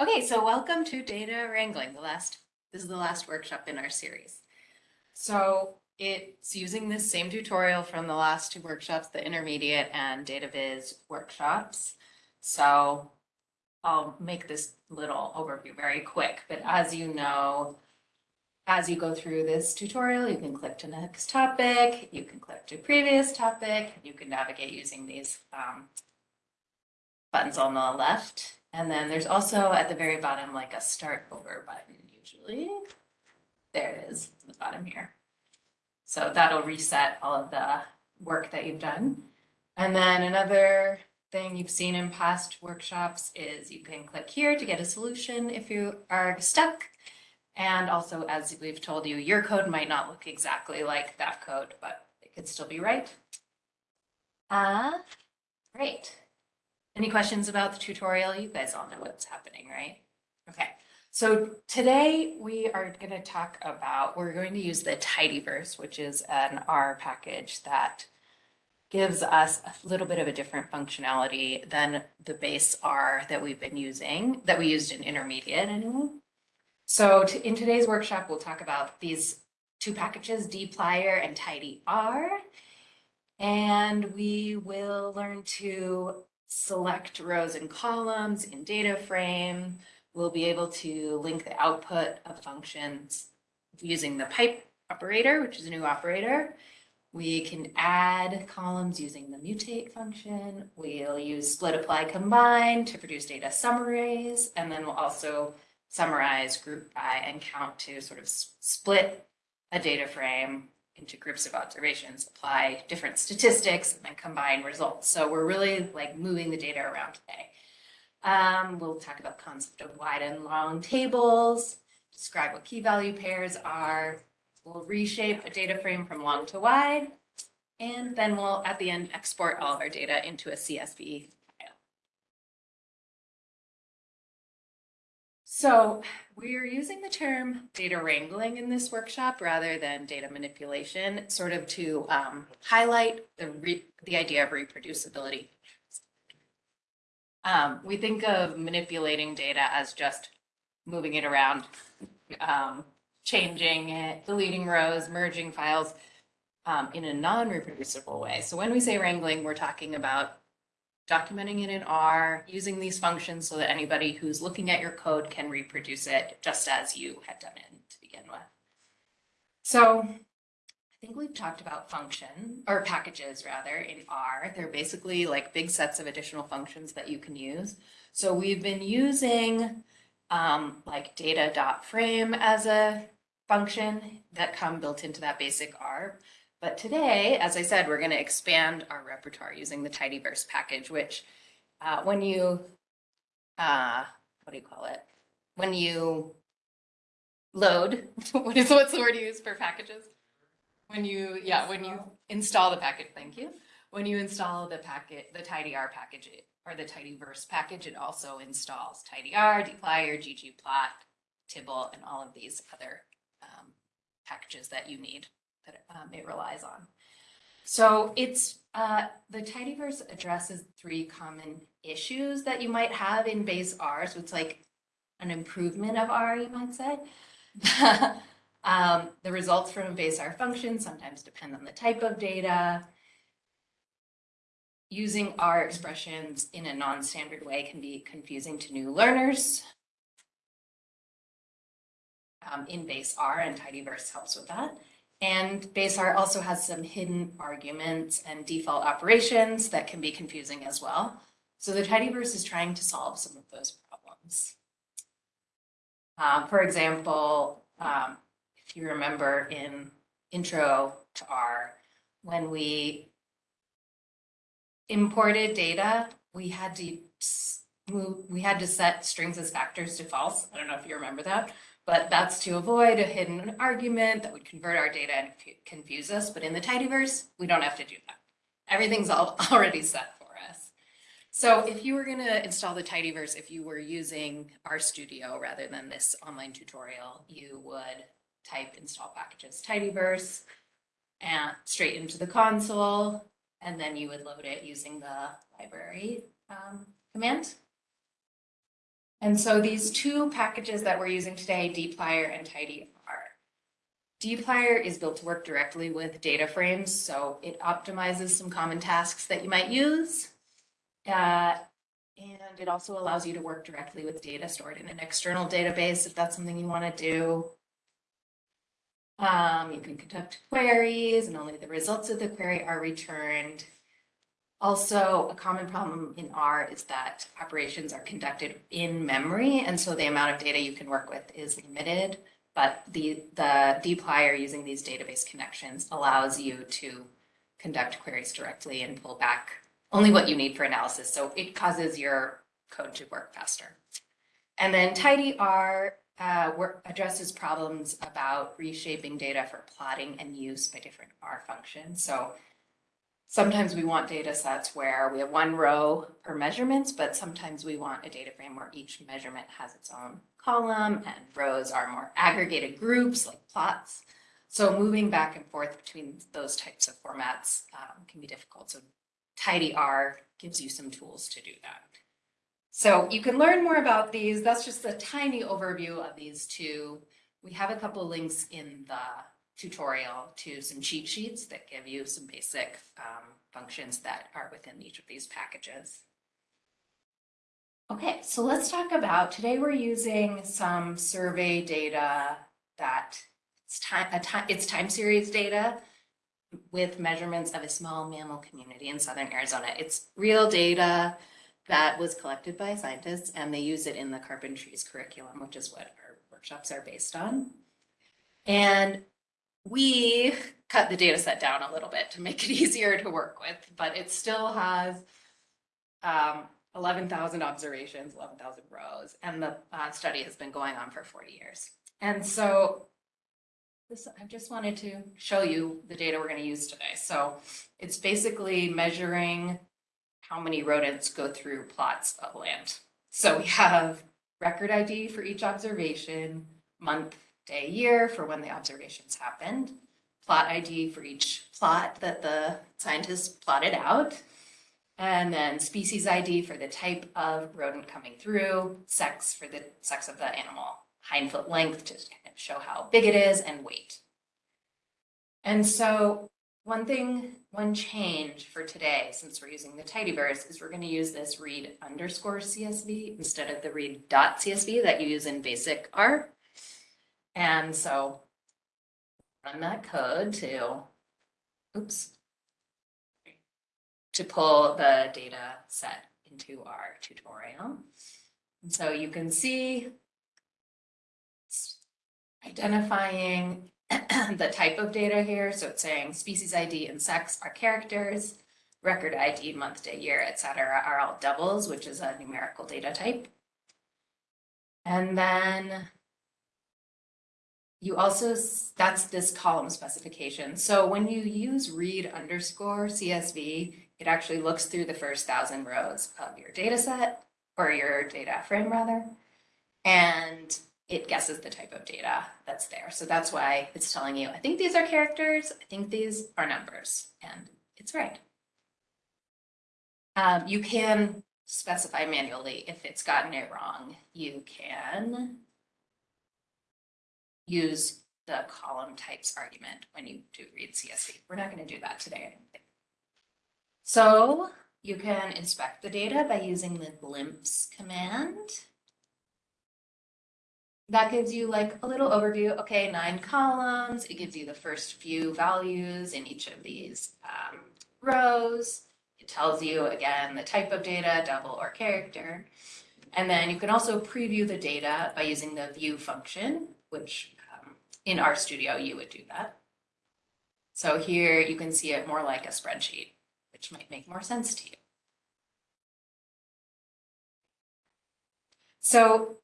Okay, so welcome to data wrangling, the last, this is the last workshop in our series. So it's using this same tutorial from the last two workshops, the intermediate and data viz workshops. So I'll make this little overview very quick, but as you know, as you go through this tutorial, you can click to next topic, you can click to previous topic, you can navigate using these um, buttons on the left. And then there's also at the very bottom, like a start over button usually. There it is, at the bottom here. So that'll reset all of the work that you've done. And then another thing you've seen in past workshops is you can click here to get a solution if you are stuck. And also, as we've told you, your code might not look exactly like that code, but it could still be right. Uh, great. Any questions about the tutorial? You guys all know what's happening, right? Okay, so today we are going to talk about, we're going to use the tidyverse, which is an R package that gives us a little bit of a different functionality than the base R that we've been using, that we used in intermediate anyway. So in today's workshop, we'll talk about these two packages, dplyr and tidyr. And we will learn to select rows and columns in data frame. We'll be able to link the output of functions using the pipe operator, which is a new operator. We can add columns using the mutate function. We'll use split apply combine to produce data summaries. And then we'll also summarize group by and count to sort of split a data frame into groups of observations, apply different statistics, and then combine results. So we're really like moving the data around today. Um, we'll talk about concept of wide and long tables, describe what key value pairs are. We'll reshape a data frame from long to wide, and then we'll, at the end, export all of our data into a CSV So we're using the term data wrangling in this workshop rather than data manipulation, sort of to um, highlight the, the idea of reproducibility. Um, we think of manipulating data as just moving it around, um, changing it, deleting rows, merging files um, in a non-reproducible way. So when we say wrangling, we're talking about documenting it in R, using these functions so that anybody who's looking at your code can reproduce it just as you had done it to begin with. So I think we've talked about function or packages rather in R. They're basically like big sets of additional functions that you can use. So we've been using um, like data.frame as a function that come built into that basic R. But today, as I said, we're going to expand our repertoire using the tidyverse package, which uh, when you, uh, what do you call it? When you load, what is what's the word you use for packages? When you, yeah, when you install the package, thank you. When you install the packet, the tidyr package or the tidyverse package, it also installs tidyr, dplyr, ggplot, tibble, and all of these other um, packages that you need that um, it relies on. So it's uh, the tidyverse addresses three common issues that you might have in base R. So it's like an improvement of R, you might say. um, the results from a base R function sometimes depend on the type of data. Using R expressions in a non-standard way can be confusing to new learners. Um, in base R and tidyverse helps with that. And base R also has some hidden arguments and default operations that can be confusing as well. So the tidyverse is trying to solve some of those problems. Uh, for example, um, if you remember in intro to R, when we imported data, we had to we had to set strings as factors to false. I don't know if you remember that but that's to avoid a hidden argument that would convert our data and confuse us. But in the tidyverse, we don't have to do that. Everything's all already set for us. So if you were going to install the tidyverse, if you were using RStudio rather than this online tutorial, you would type install packages tidyverse and straight into the console, and then you would load it using the library um, command. And so these two packages that we're using today, dplyr and tidyr. dplyr is built to work directly with data frames, so it optimizes some common tasks that you might use. Uh, and it also allows you to work directly with data stored in an external database if that's something you want to do. Um, you can conduct queries and only the results of the query are returned. Also, a common problem in R is that operations are conducted in memory, and so the amount of data you can work with is limited. But the, the dplyr using these database connections allows you to conduct queries directly and pull back only what you need for analysis. So it causes your code to work faster. And then tidyr uh, addresses problems about reshaping data for plotting and use by different R functions. So sometimes we want data sets where we have one row per measurements, but sometimes we want a data frame where each measurement has its own column and rows are more aggregated groups like plots. So moving back and forth between those types of formats um, can be difficult. So tidyr gives you some tools to do that. So you can learn more about these. That's just a tiny overview of these two. We have a couple links in the tutorial to some cheat sheets that give you some basic um, functions that are within each of these packages. Okay, so let's talk about, today we're using some survey data that it's time, time, it's time series data with measurements of a small mammal community in southern Arizona. It's real data that was collected by scientists and they use it in the Carpentries curriculum, which is what our workshops are based on. And we cut the data set down a little bit to make it easier to work with, but it still has um, 11,000 observations, 11,000 rows, and the uh, study has been going on for 40 years. And so this, I just wanted to show you the data we're going to use today. So it's basically measuring how many rodents go through plots of land. So we have record ID for each observation, month, day, year for when the observations happened, plot ID for each plot that the scientists plotted out, and then species ID for the type of rodent coming through, sex for the sex of the animal, hind foot length to kind of show how big it is, and weight. And so one thing, one change for today, since we're using the tidyverse, is we're going to use this read underscore CSV instead of the read dot CSV that you use in basic R. And so run that code to, oops, to pull the data set into our tutorial. And so you can see identifying the type of data here. So it's saying species ID and sex are characters, record ID, month, day, year, etc. are all doubles, which is a numerical data type. And then you also, that's this column specification. So when you use read underscore CSV, it actually looks through the first thousand rows of your data set or your data frame rather. And it guesses the type of data that's there. So that's why it's telling you, I think these are characters, I think these are numbers, and it's right. Um, you can specify manually if it's gotten it wrong. You can use the column types argument when you do read CSV. We're not going to do that today, I don't think. So you can inspect the data by using the glimpse command that gives you like a little overview. Okay, nine columns. It gives you the first few values in each of these um, rows. It tells you again the type of data, double or character. And then you can also preview the data by using the view function, which in RStudio you would do that. So here you can see it more like a spreadsheet, which might make more sense to you. So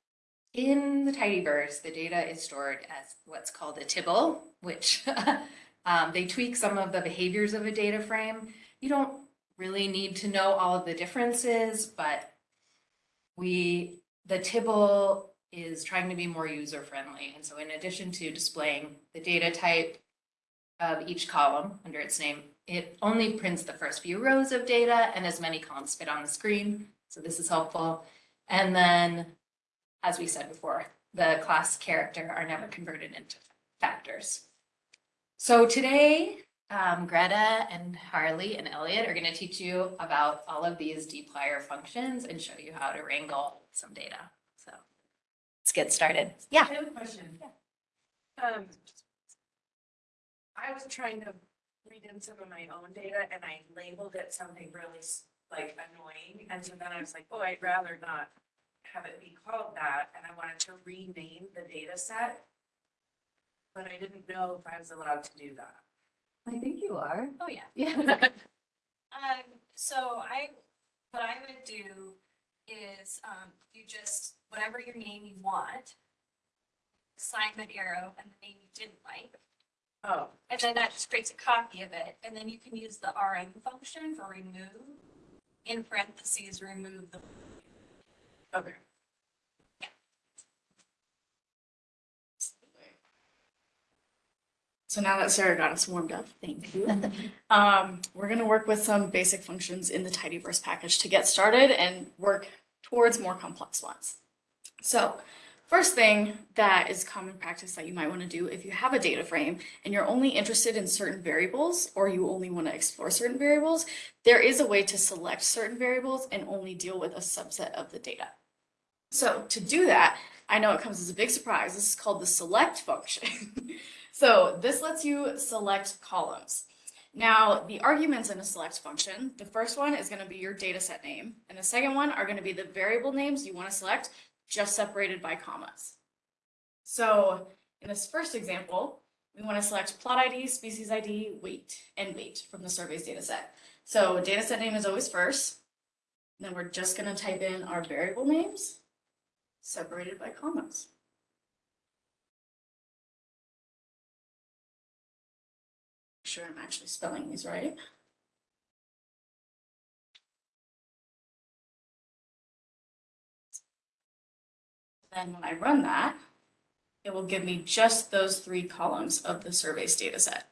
in the tidyverse, the data is stored as what's called a tibble, which um, they tweak some of the behaviors of a data frame. You don't really need to know all of the differences, but we the tibble is trying to be more user friendly. And so in addition to displaying the data type of each column under its name, it only prints the first few rows of data and as many columns fit on the screen. So this is helpful. And then as we said before, the class character are never converted into factors. So today, um, Greta and Harley and Elliot are gonna teach you about all of these dplyr functions and show you how to wrangle some data. So let's get started. Yeah. I have a question. Yeah. Um. I was trying to read in some of my own data and I labeled it something really like annoying. And so then I was like, oh, I'd rather not have it be called that. And I wanted to rename the data set. But I didn't know if I was allowed to do that. I think you are. Oh, yeah. Yeah. Um, so I, what I would do is, um, you just, whatever your name you want, assign the arrow and the name you didn't like, Oh, and then that just creates a copy of it, and then you can use the RM function for remove. In parentheses, remove the, okay. So now that Sarah got us warmed up, thank you. Um, we're gonna work with some basic functions in the tidyverse package to get started and work towards more complex ones. So first thing that is common practice that you might want to do if you have a data frame and you're only interested in certain variables or you only want to explore certain variables, there is a way to select certain variables and only deal with a subset of the data. So to do that, I know it comes as a big surprise. This is called the select function. So this lets you select columns. Now, the arguments in a select function, the first one is going to be your data set name, and the second one are going to be the variable names you want to select, just separated by commas. So in this first example, we want to select plot ID, species ID, weight, and weight from the survey's data set. So data set name is always first. Then we're just going to type in our variable names, separated by commas. Sure I'm actually spelling these right. Then when I run that, it will give me just those three columns of the survey's data set.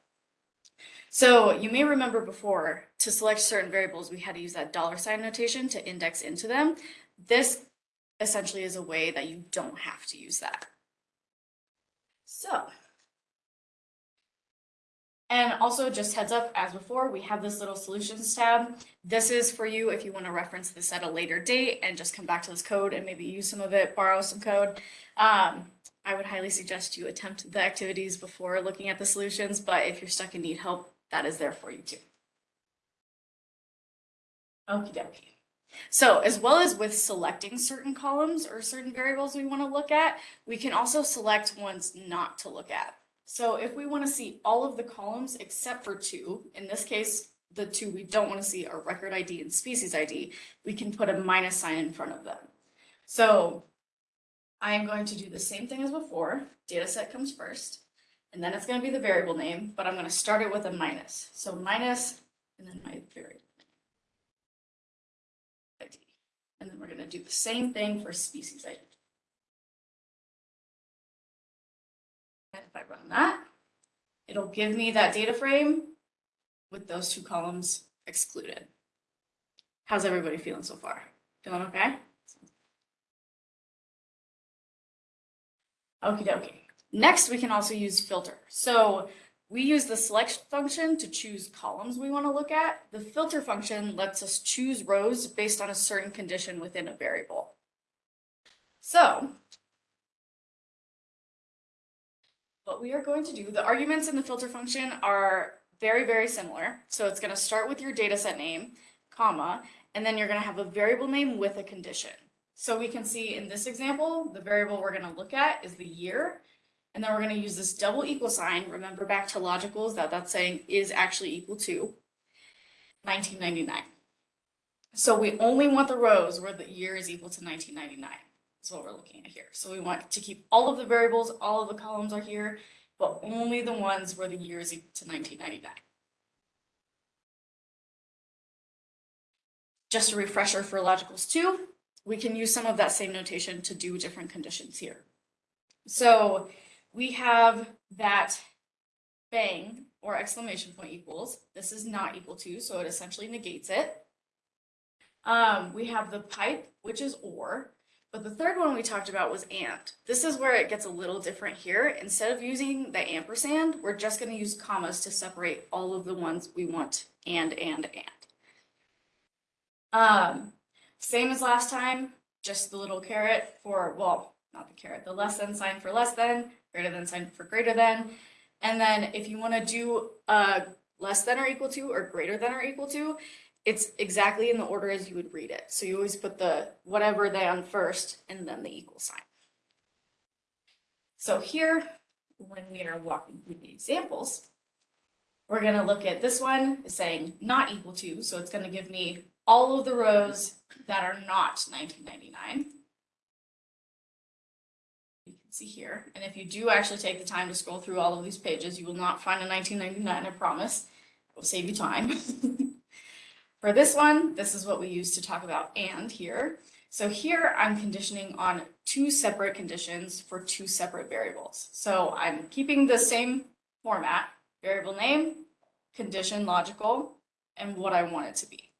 So you may remember before, to select certain variables, we had to use that dollar sign notation to index into them. This essentially is a way that you don't have to use that. So and also just heads up, as before, we have this little solutions tab. This is for you if you want to reference this at a later date and just come back to this code and maybe use some of it, borrow some code. Um, I would highly suggest you attempt the activities before looking at the solutions, but if you're stuck and need help, that is there for you too. Okie dokie. So as well as with selecting certain columns or certain variables we want to look at, we can also select ones not to look at. So if we want to see all of the columns except for two, in this case, the two we don't want to see are record ID and species ID, we can put a minus sign in front of them. So I am going to do the same thing as before. Data set comes first, and then it's going to be the variable name, but I'm going to start it with a minus. So minus, and then my variable ID. And then we're going to do the same thing for species ID. If I run that, it'll give me that data frame with those two columns excluded. How's everybody feeling so far? Feeling okay? Okie dokie. Next, we can also use filter. So we use the select function to choose columns we want to look at. The filter function lets us choose rows based on a certain condition within a variable. So what we are going to do, the arguments in the filter function are very, very similar. So it's going to start with your data set name, comma, and then you're going to have a variable name with a condition. So we can see in this example, the variable we're going to look at is the year. And then we're going to use this double equal sign. Remember back to logicals that that's saying is actually equal to 1999. So we only want the rows where the year is equal to 1999. That's what we're looking at here. So we want to keep all of the variables, all of the columns are here, but only the ones where the year is equal to 1999. Just a refresher for logicals too, we can use some of that same notation to do different conditions here. So we have that bang or exclamation point equals. This is not equal to, so it essentially negates it. Um, we have the pipe, which is or. But the third one we talked about was and. This is where it gets a little different here. Instead of using the ampersand, we're just gonna use commas to separate all of the ones we want and, and, and. Um, same as last time, just the little caret for, well, not the caret, the less than sign for less than, greater than sign for greater than. And then if you wanna do a less than or equal to or greater than or equal to, it's exactly in the order as you would read it. So you always put the whatever they on first and then the equal sign. So here, when we are walking through the examples, we're gonna look at this one is saying not equal to, so it's gonna give me all of the rows that are not nineteen ninety-nine. You can see here, and if you do actually take the time to scroll through all of these pages, you will not find a nineteen ninety-nine, I promise. It will save you time. For this one, this is what we use to talk about and here. So here I'm conditioning on two separate conditions for two separate variables. So I'm keeping the same format, variable name, condition logical, and what I want it to be.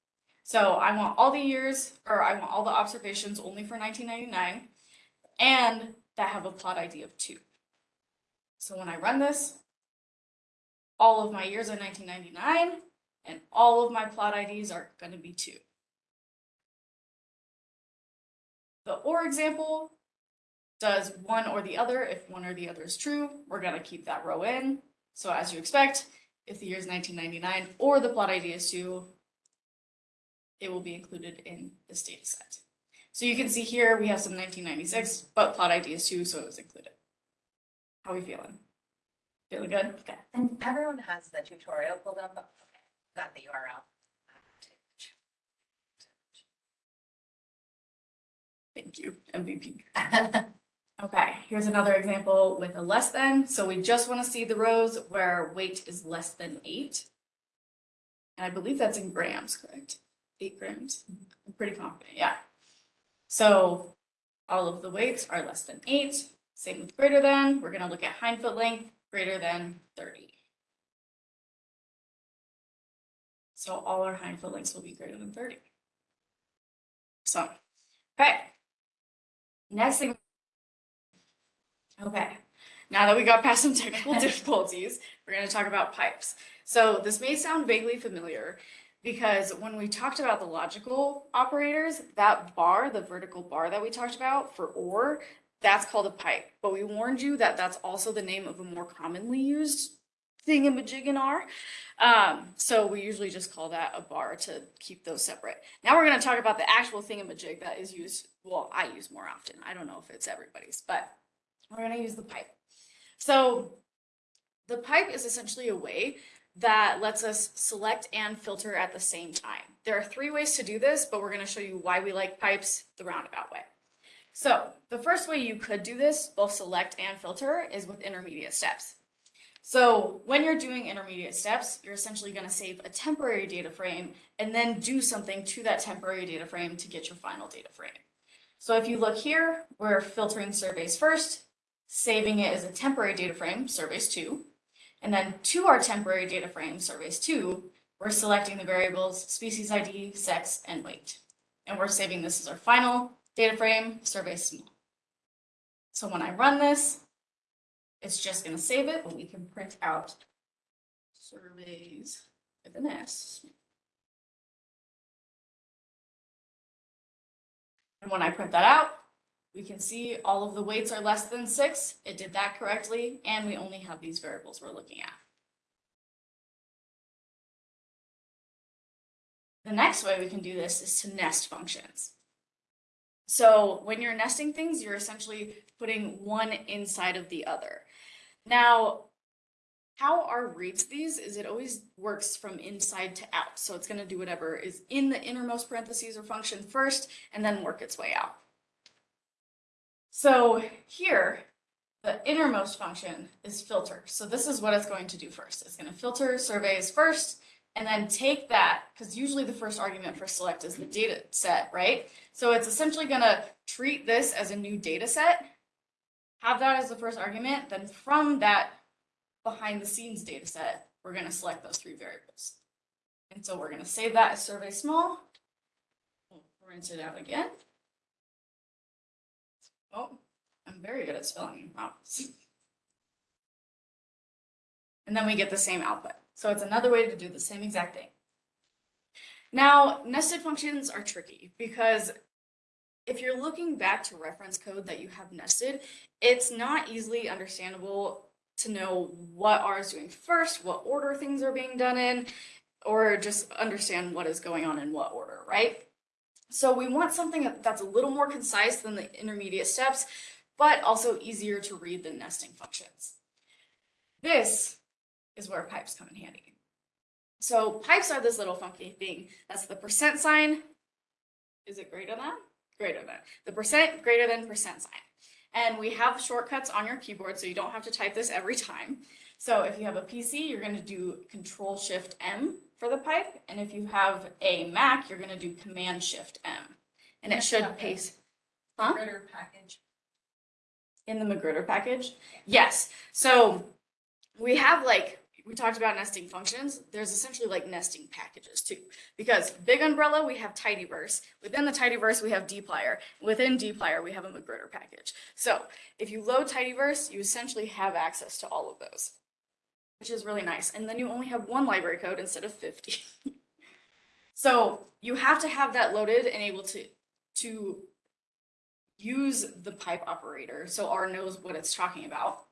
So I want all the years, or I want all the observations only for nineteen ninety-nine, and that have a plot ID of two. So when I run this, all of my years are nineteen ninety-nine, and all of my plot IDs are gonna be two. The or example does one or the other. If one or the other is true, we're gonna keep that row in. So as you expect, if the year is nineteen ninety-nine or the plot ID is two, it will be included in this data set. So you can see here, we have some nineteen ninety-six, but plot ID is two, so it was included. How are we feeling? Feeling good? Okay. And everyone has the tutorial pulled up. Got the URL. Thank you, MVP. Okay, here's another example with a less than. So we just want to see the rows where weight is less than eight. And I believe that's in grams, correct? Eight grams. I'm pretty confident, yeah. So all of the weights are less than eight. Same with greater than. We're going to look at hind foot length greater than 30. So all our hind foot lengths will be greater than 30. So, okay. Next thing. Okay, now that we got past some technical difficulties, we're gonna talk about pipes. So this may sound vaguely familiar because when we talked about the logical operators, that bar, the vertical bar that we talked about for or, that's called a pipe. But we warned you that that's also the name of a more commonly used thingamajig in R. Um, so we usually just call that a bar to keep those separate. Now we're going to talk about the actual thingamajig that is used, well, I use more often. I don't know if it's everybody's, but we're going to use the pipe. So the pipe is essentially a way that lets us select and filter at the same time. There are three ways to do this, but we're going to show you why we like pipes the roundabout way. So the first way you could do this, both select and filter, is with intermediate steps. So when you're doing intermediate steps, you're essentially going to save a temporary data frame and then do something to that temporary data frame to get your final data frame. So if you look here, we're filtering surveys first, saving it as a temporary data frame, surveys two, and then to our temporary data frame, surveys two, we're selecting the variables species ID, sex, and weight. And we're saving this as our final data frame, survey small. So when I run this, it's just gonna save it, but we can print out surveys with an S. And when I print that out, we can see all of the weights are less than six. It did that correctly, and we only have these variables we're looking at. The next way we can do this is to nest functions. So when you're nesting things, you're essentially putting one inside of the other. Now, how R reads these is it always works from inside to out. So it's going to do whatever is in the innermost parentheses or function first and then work its way out. So here, the innermost function is filter. So this is what it's going to do first. It's going to filter surveys first and then take that, because usually the first argument for select is the data set, right? So it's essentially going to treat this as a new data set, have that as the first argument, then from that behind the scenes data set, we're going to select those three variables. And so we're going to save that as survey small. We'll rinse it out again. Oh, I'm very good at spelling. And then we get the same output. So it's another way to do the same exact thing. Now, nested functions are tricky because if you're looking back to reference code that you have nested, it's not easily understandable to know what R is doing first, what order things are being done in, or just understand what is going on in what order, right? So we want something that's a little more concise than the intermediate steps, but also easier to read than nesting functions. This is where pipes come in handy. So pipes are this little funky thing. That's the percent sign. Is it greater than? Greater than. The percent greater than percent sign. And we have shortcuts on your keyboard, so you don't have to type this every time. So if you have a PC, you're gonna do Control Shift M for the pipe. And if you have a Mac, you're gonna do Command Shift M. And it should paste. Huh? Package. In the magrittr package? Yes. So we have like, we talked about nesting functions. There's essentially like nesting packages too. Because big umbrella, we have tidyverse. Within the tidyverse, we have dplyr. Within dplyr, we have a magrittr package. So if you load tidyverse, you essentially have access to all of those, which is really nice. And then you only have one library code instead of 50. so you have to have that loaded and able to, to use the pipe operator so R knows what it's talking about.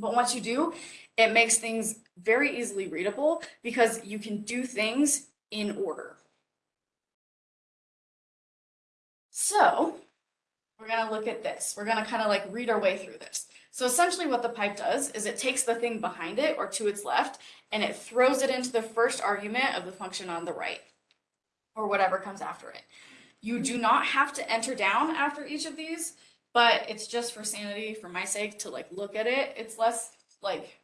But once you do, it makes things very easily readable because you can do things in order. So we're gonna look at this. We're gonna kind of like read our way through this. So essentially what the pipe does is it takes the thing behind it or to its left and it throws it into the first argument of the function on the right or whatever comes after it. You do not have to enter down after each of these, but it's just for sanity, for my sake, to like look at it. It's less like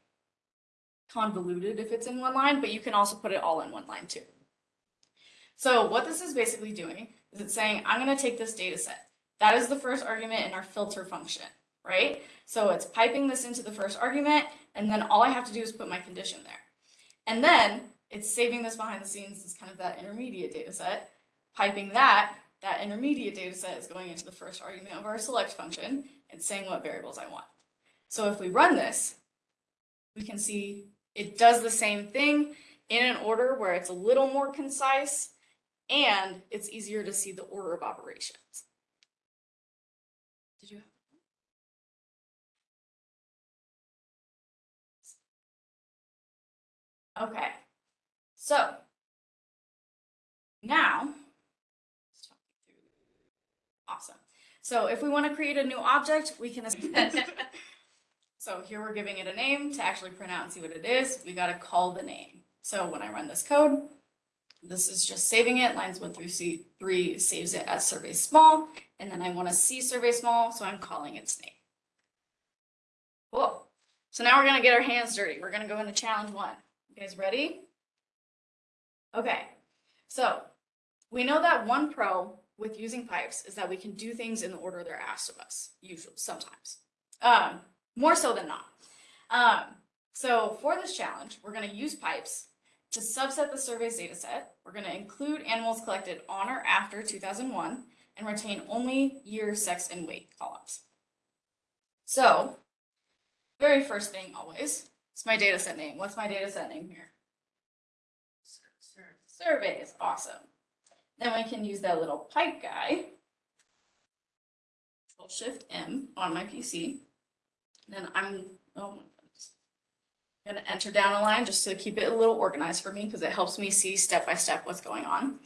convoluted if it's in one line, but you can also put it all in one line too. So what this is basically doing is it's saying, I'm gonna take this data set. That is the first argument in our filter function, right? So it's piping this into the first argument, and then all I have to do is put my condition there. And then it's saving this behind the scenes as kind of that intermediate data set, piping that, that intermediate data set is going into the first argument of our select function and saying what variables I want. So if we run this, we can see it does the same thing in an order where it's a little more concise and it's easier to see the order of operations. Did you? Okay, so now Awesome. So if we want to create a new object, we can. So here we're giving it a name to actually print out and see what it is. We got to call the name. So when I run this code, this is just saving it. Lines one through C three saves it as survey small. And then I want to see survey small, so I'm calling its name. Cool. So now we're going to get our hands dirty. We're going to go into challenge one. You guys ready? Okay. So we know that one pro with using pipes is that we can do things in the order they're asked of us, usually, sometimes. Um, more so than not. Um, so for this challenge, we're gonna use pipes to subset the survey's data set. We're gonna include animals collected on or after two thousand one and retain only year, sex, and weight columns. So, very first thing always, it's my data set name. What's my data set name here? Surveys, awesome. Then we can use that little pipe guy. Control Shift M on my PC. Then I'm, oh my goodness. Gonna enter down a line just to keep it a little organized for me because it helps me see step by step what's going on.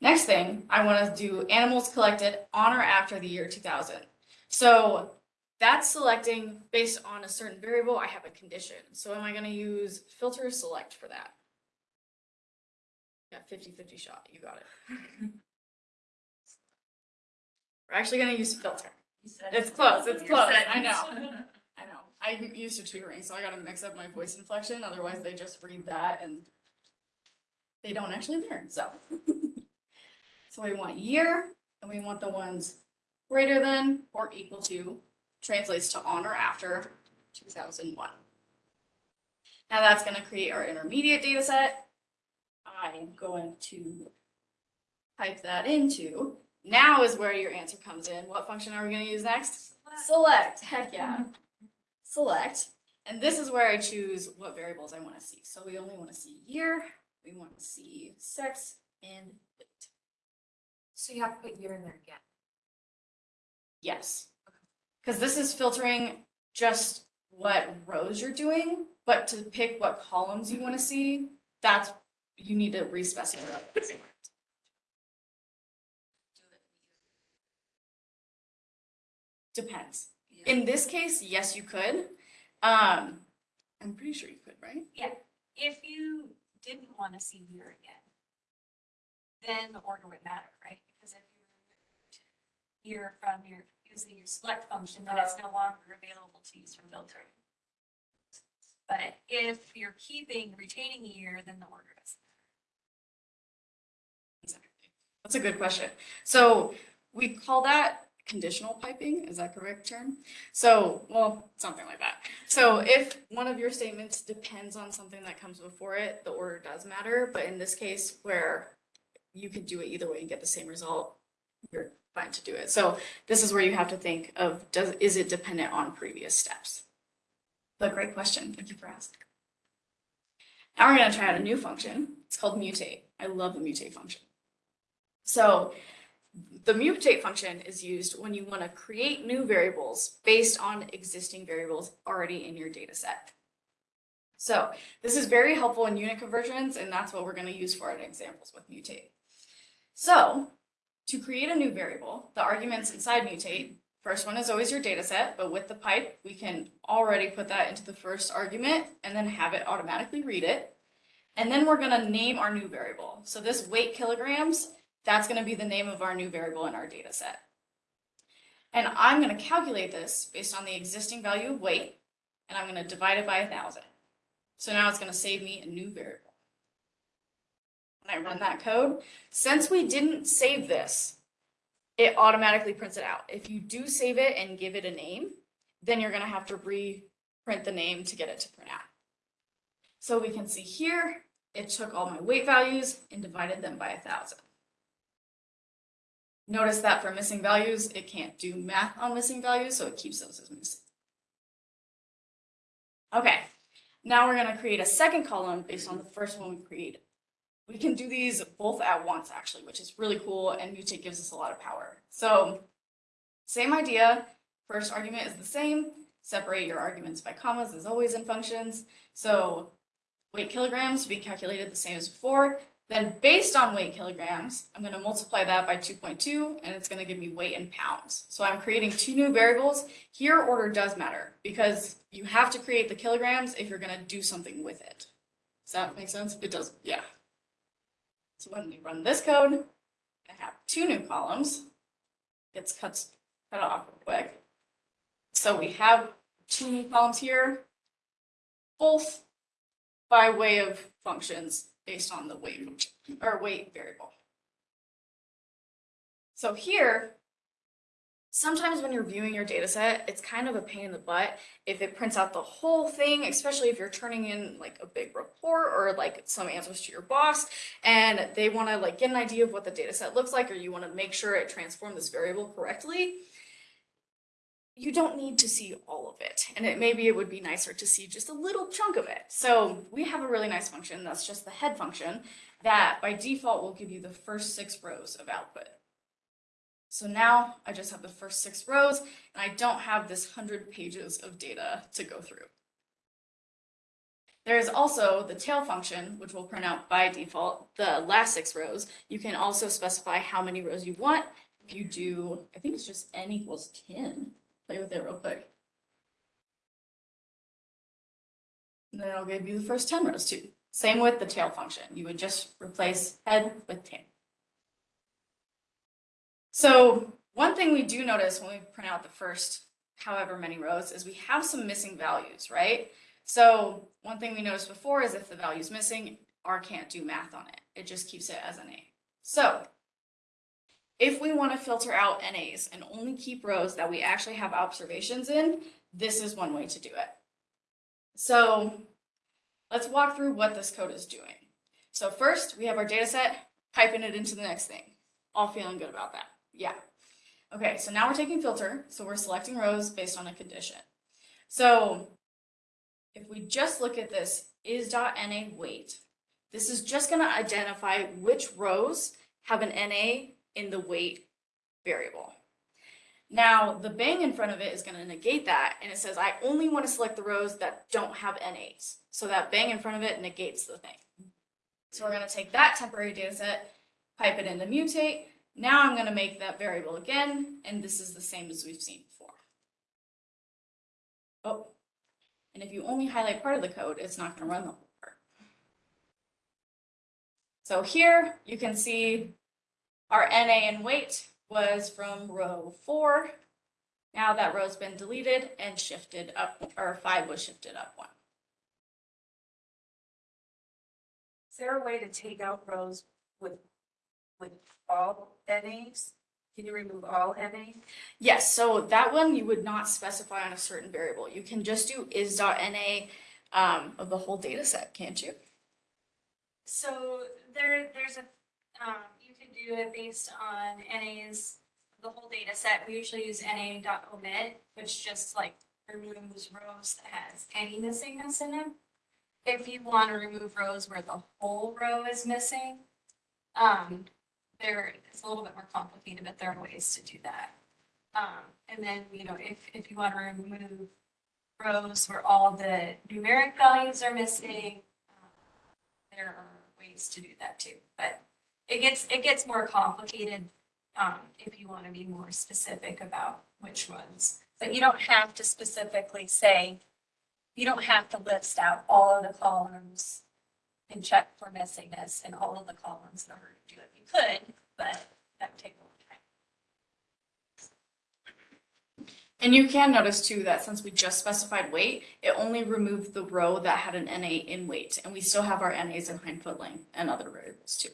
Next thing, I wanna do animals collected on or after the year two thousand. So that's selecting based on a certain variable, I have a condition. So am I gonna use filter select for that? Yeah, 50-50 shot, you got it. We're actually gonna use filter. It's close, it's close, I know. I know. I'm used to tutoring, so I gotta mix up my voice inflection, otherwise they just read that and they don't actually learn, so. So we want year, and we want the ones greater than or equal to, translates to on or after two thousand one. Now that's gonna create our intermediate data set. I'm going to type that into now is where your answer comes in. What function are we gonna use next? Select, heck yeah. Select, and this is where I choose what variables I wanna see. So we only wanna see year, we wanna see sex, and weight. So you have to put year in there again. Yes. Because this is filtering just what rows you're doing, but to pick what columns you wanna see, that's, you need to re-specify. Depends. In this case, yes, you could. Um, I'm pretty sure you could, right? Yeah. If you didn't want to see year again, then the order would matter, right? Because if you removed year from your, using your select function, then it's no longer available to use for filtering. But if you're keeping, retaining year, then the order does. That's a good question. So we call that conditional piping, is that correct term? So, well, something like that. So if one of your statements depends on something that comes before it, the order does matter, but in this case where you could do it either way and get the same result, you're fine to do it. So this is where you have to think of, does, is it dependent on previous steps? But great question, thank you for asking. Now we're gonna try out a new function. It's called mutate. I love the mutate function. So the mutate function is used when you want to create new variables based on existing variables already in your data set. So this is very helpful in unit conversions, and that's what we're going to use for our examples with mutate. So to create a new variable, the arguments inside mutate, first one is always your data set, but with the pipe, we can already put that into the first argument and then have it automatically read it. And then we're going to name our new variable. So this weight kilograms that's going to be the name of our new variable in our data set. And I'm going to calculate this based on the existing value of weight, and I'm going to divide it by a thousand. So now it's going to save me a new variable. When I run that code, since we didn't save this, it automatically prints it out. If you do save it and give it a name, then you're going to have to reprint the name to get it to print out. So we can see here, it took all my weight values and divided them by a thousand. Notice that for missing values, it can't do math on missing values, so it keeps those as missing. Okay, now we're gonna create a second column based on the first one we created. We can do these both at once, actually, which is really cool, and mutate gives us a lot of power. So, same idea, first argument is the same, separate your arguments by commas as always in functions. So, weight kilograms to be calculated the same as before, then based on weight kilograms, I'm gonna multiply that by two point two, and it's gonna give me weight in pounds. So I'm creating two new variables. Here, order does matter, because you have to create the kilograms if you're gonna do something with it. Does that make sense? It does, yeah. So when we run this code, I have two new columns. It's cut, cut off real quick. So we have two new columns here, both by way of functions based on the weight or weight variable. So here, sometimes when you're viewing your data set, it's kind of a pain in the butt if it prints out the whole thing, especially if you're turning in like a big report or like some answers to your boss and they want to like get an idea of what the data set looks like or you want to make sure it transformed this variable correctly you don't need to see all of it. And it maybe it would be nicer to see just a little chunk of it. So we have a really nice function that's just the head function that by default will give you the first six rows of output. So now I just have the first six rows and I don't have this hundred pages of data to go through. There is also the tail function, which will print out by default the last six rows. You can also specify how many rows you want. If you do, I think it's just n equals 10 play with it real quick. And then it'll give you the first 10 rows too. Same with the tail function. You would just replace head with tail. So one thing we do notice when we print out the first however many rows is we have some missing values, right? So one thing we noticed before is if the value is missing, R can't do math on it. It just keeps it as NA. So if we want to filter out NAs and only keep rows that we actually have observations in, this is one way to do it. So let's walk through what this code is doing. So first, we have our data set, piping it into the next thing. All feeling good about that. Yeah. Okay, so now we're taking filter, so we're selecting rows based on a condition. So if we just look at this is dot NA weight, this is just gonna identify which rows have an NA in the weight variable. Now, the bang in front of it is gonna negate that, and it says, I only wanna select the rows that don't have NAs. So that bang in front of it negates the thing. So we're gonna take that temporary data set, pipe it into mutate. Now I'm gonna make that variable again, and this is the same as we've seen before. Oh, and if you only highlight part of the code, it's not gonna run the whole part. So here you can see our NA and weight was from row four. Now that row's been deleted and shifted up, or five was shifted up one. Is there a way to take out rows with, with all NAs? Can you remove all NA? Yes, so that one you would not specify on a certain variable. You can just do is.na um, of the whole data set, can't you? So there, there's a, um, do it based on NA's, the whole data set. We usually use NA.omit, which just like removes rows that has any missingness in them. If you want to remove rows where the whole row is missing, um, there, it's a little bit more complicated, but there are ways to do that. Um, and then, you know, if, if you want to remove rows where all the numeric values are missing, um, there are ways to do that too, but it gets, it gets more complicated, um, if you want to be more specific about which ones. But you don't have to specifically say, you don't have to list out all of the columns and check for missingness in all of the columns in order to do it. You could, but that would take a long time. And you can notice too that since we just specified weight, it only removed the row that had an NA in weight, and we still have our NAs in hindfoot length and other variables too.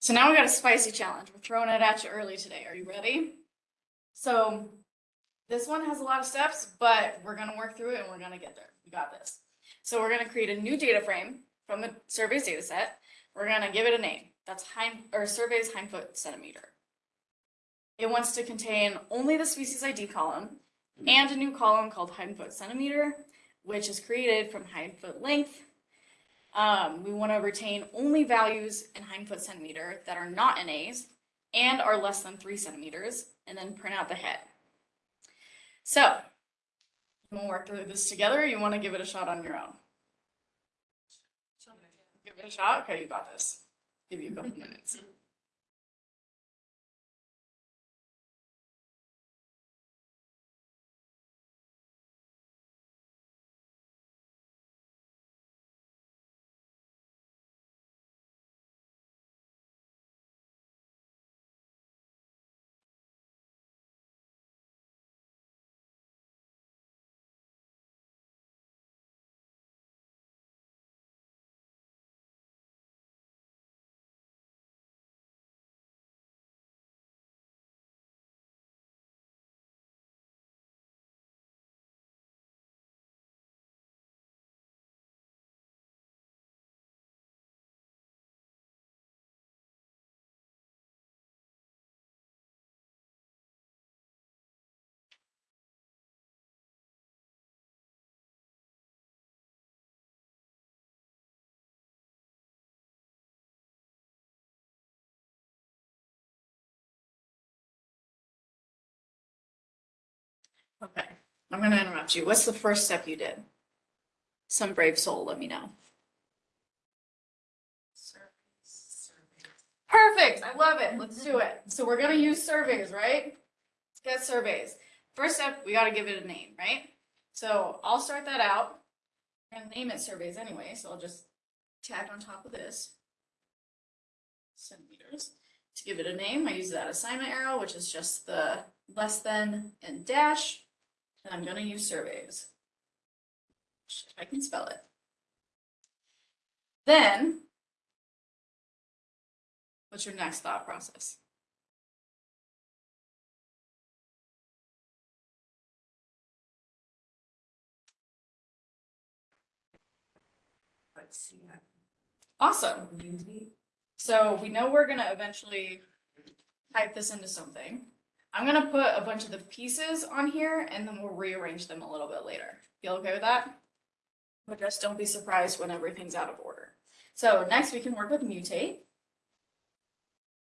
So now we got a spicy challenge. We're throwing it at you early today. Are you ready? So this one has a lot of steps, but we're gonna work through it and we're gonna get there. We got this. So we're gonna create a new data frame from the surveys data set. We're gonna give it a name. That's hind, or surveys hindfoot centimeter. It wants to contain only the species ID column and a new column called hindfoot centimeter, which is created from hindfoot length. Um, we want to retain only values in hindfoot centimeter that are not NAs and are less than three centimeters, and then print out the head. So, we'll work through this together, you want to give it a shot on your own? Give it a shot? Okay, you got this. Give you a couple minutes. Okay, I'm gonna interrupt you. What's the first step you did? Some brave soul, let me know. Perfect, I love it. Let's do it. So we're gonna use surveys, right? Let's get surveys. First step, we gotta give it a name, right? So I'll start that out. Gonna name it surveys anyway, so I'll just tag on top of this. Centimeters. To give it a name, I use that assignment arrow, which is just the less than and dash. And I'm gonna use surveys. If I can spell it. Then. What's your next thought process? Let's see. Awesome. So we know we're gonna eventually type this into something. I'm gonna put a bunch of the pieces on here and then we'll rearrange them a little bit later. Feel okay with that? But just don't be surprised when everything's out of order. So next we can work with mutate.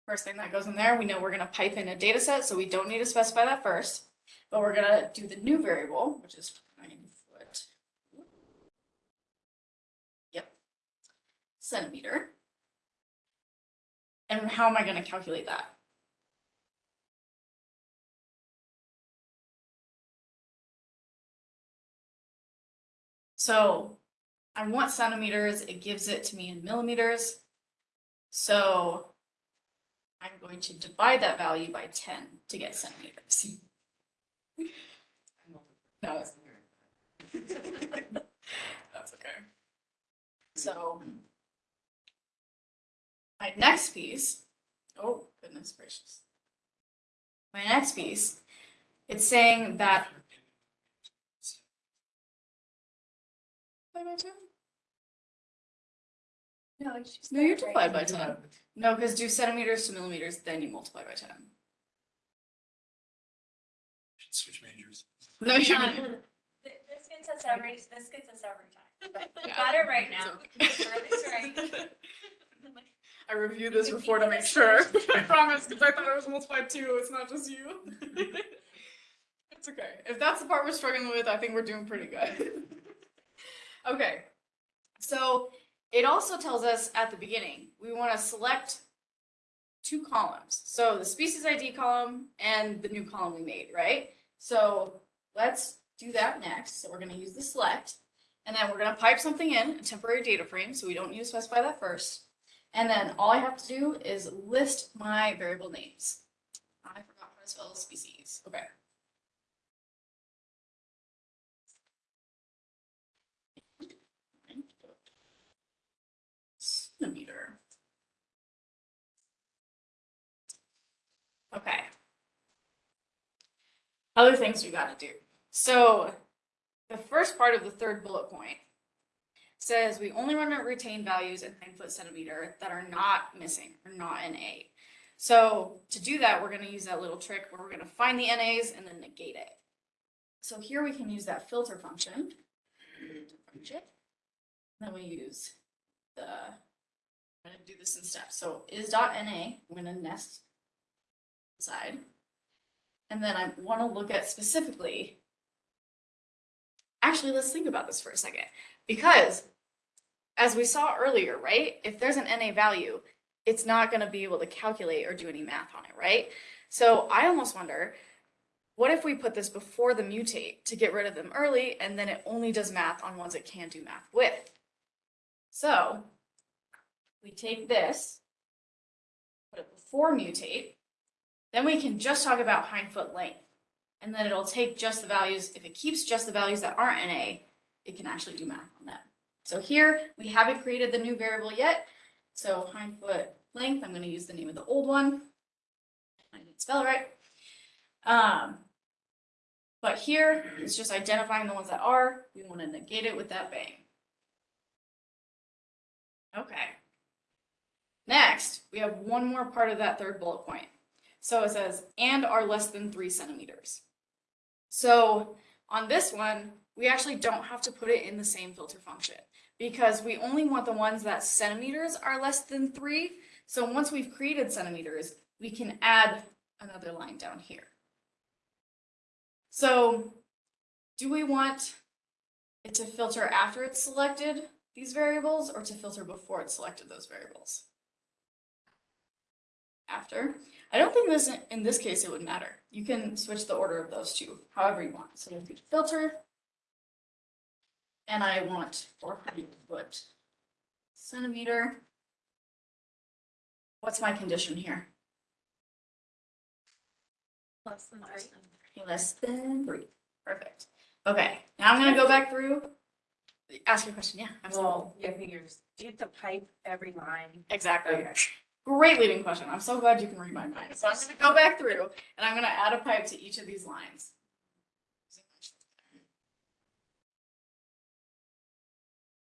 First thing that goes in there, we know we're gonna pipe in a data set, so we don't need to specify that first. But we're gonna do the new variable, which is nine foot. Yep. Centimeter. And how am I gonna calculate that? So I want centimeters, it gives it to me in millimeters. So I'm going to divide that value by ten to get centimeters. No. That's okay. So. My next piece, oh goodness gracious. My next piece, it's saying that. Divide by 10? No, it's just. No, you divide by ten. No, because do centimeters to millimeters, then you multiply by ten. Should switch majors. No, you're not. th- This gets us every, this gets us every time. Yeah. Got it right now. It's Shirley's right. I reviewed this before to make sure. I promise, because I thought it was multiplied two. It's not just you. it's okay. If that's the part we're struggling with, I think we're doing pretty good. Okay. So it also tells us at the beginning we want to select two columns. So the species ID column and the new column we made, right? So let's do that next. So we're going to use the select. And then we're going to pipe something in, a temporary data frame, so we don't need to specify that first. And then all I have to do is list my variable names. I forgot how to spell species. Okay. Centimeter. Okay. Other things we gotta do. So the first part of the third bullet point says we only want to retain values in hindfoot centimeter that are not missing or not in A. So to do that, we're going to use that little trick where we're going to find the NAs and then negate it. So here we can use that filter function. to. Then we use the, I'm going to do this in steps. So is dot NA, I'm going to nest inside. And then I want to look at specifically actually, let's think about this for a second. Because as we saw earlier, right? If there's an NA value, it's not going to be able to calculate or do any math on it, right? So I almost wonder, what if we put this before the mutate to get rid of them early and then it only does math on ones it can do math with? So we take this, put it before mutate, then we can just talk about hind foot length. And then it'll take just the values, if it keeps just the values that aren't NA, it can actually do math on them. So here, we haven't created the new variable yet. So hind foot length, I'm gonna use the name of the old one. I didn't spell it right. Um, but here, it's just identifying the ones that are, we wanna negate it with that bang. Okay. Next, we have one more part of that third bullet point. So it says, and are less than three centimeters. So on this one, we actually don't have to put it in the same filter function because we only want the ones that centimeters are less than three. So once we've created centimeters, we can add another line down here. So do we want it to filter after it's selected these variables or to filter before it's selected those variables? After. I don't think this, in this case, it would matter. You can switch the order of those two, however you want. So we'll do filter. And I want four hundred foot centimeter. What's my condition here? Less than three. Less than three. Perfect. Okay, now I'm gonna go back through. Ask your question, yeah, absolutely. Well, yeah, figures, do you have to pipe every line? Exactly. Okay. Great leading question. I'm so glad you can read my mind. So I'm gonna go back through and I'm gonna add a pipe to each of these lines.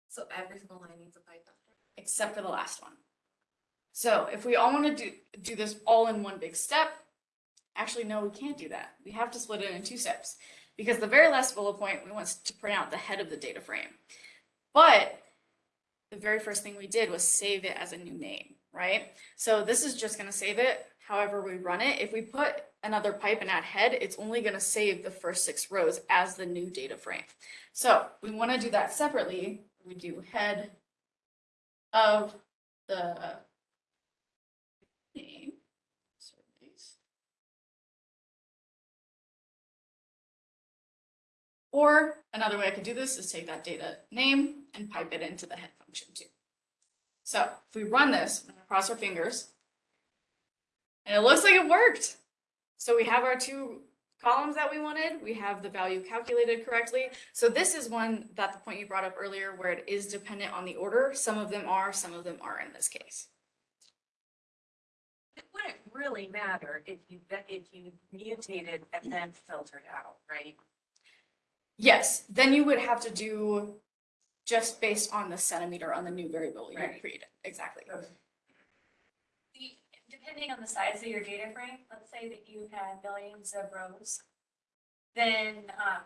So every single line needs a pipe. Except for the last one. So if we all want to do, do this all in one big step, actually, no, we can't do that. We have to split it in two steps. Because the very last bullet point, we want to print out the head of the data frame. But the very first thing we did was save it as a new name, right? So this is just gonna save it however we run it. If we put another pipe and add head, it's only gonna save the first six rows as the new data frame. So we wanna do that separately. We do head of the name. Or another way I could do this is take that data name and pipe it into the head function too. So if we run this, cross our fingers. And it looks like it worked. So we have our two columns that we wanted. We have the value calculated correctly. So this is one that the point you brought up earlier where it is dependent on the order. Some of them are, some of them are in this case. It wouldn't really matter if you, if you mutated and then filtered out, right? Yes, then you would have to do just based on the centimeter on the new variable you Right. created. Exactly. The, depending on the size of your data frame, let's say that you had millions of rows. Then, um,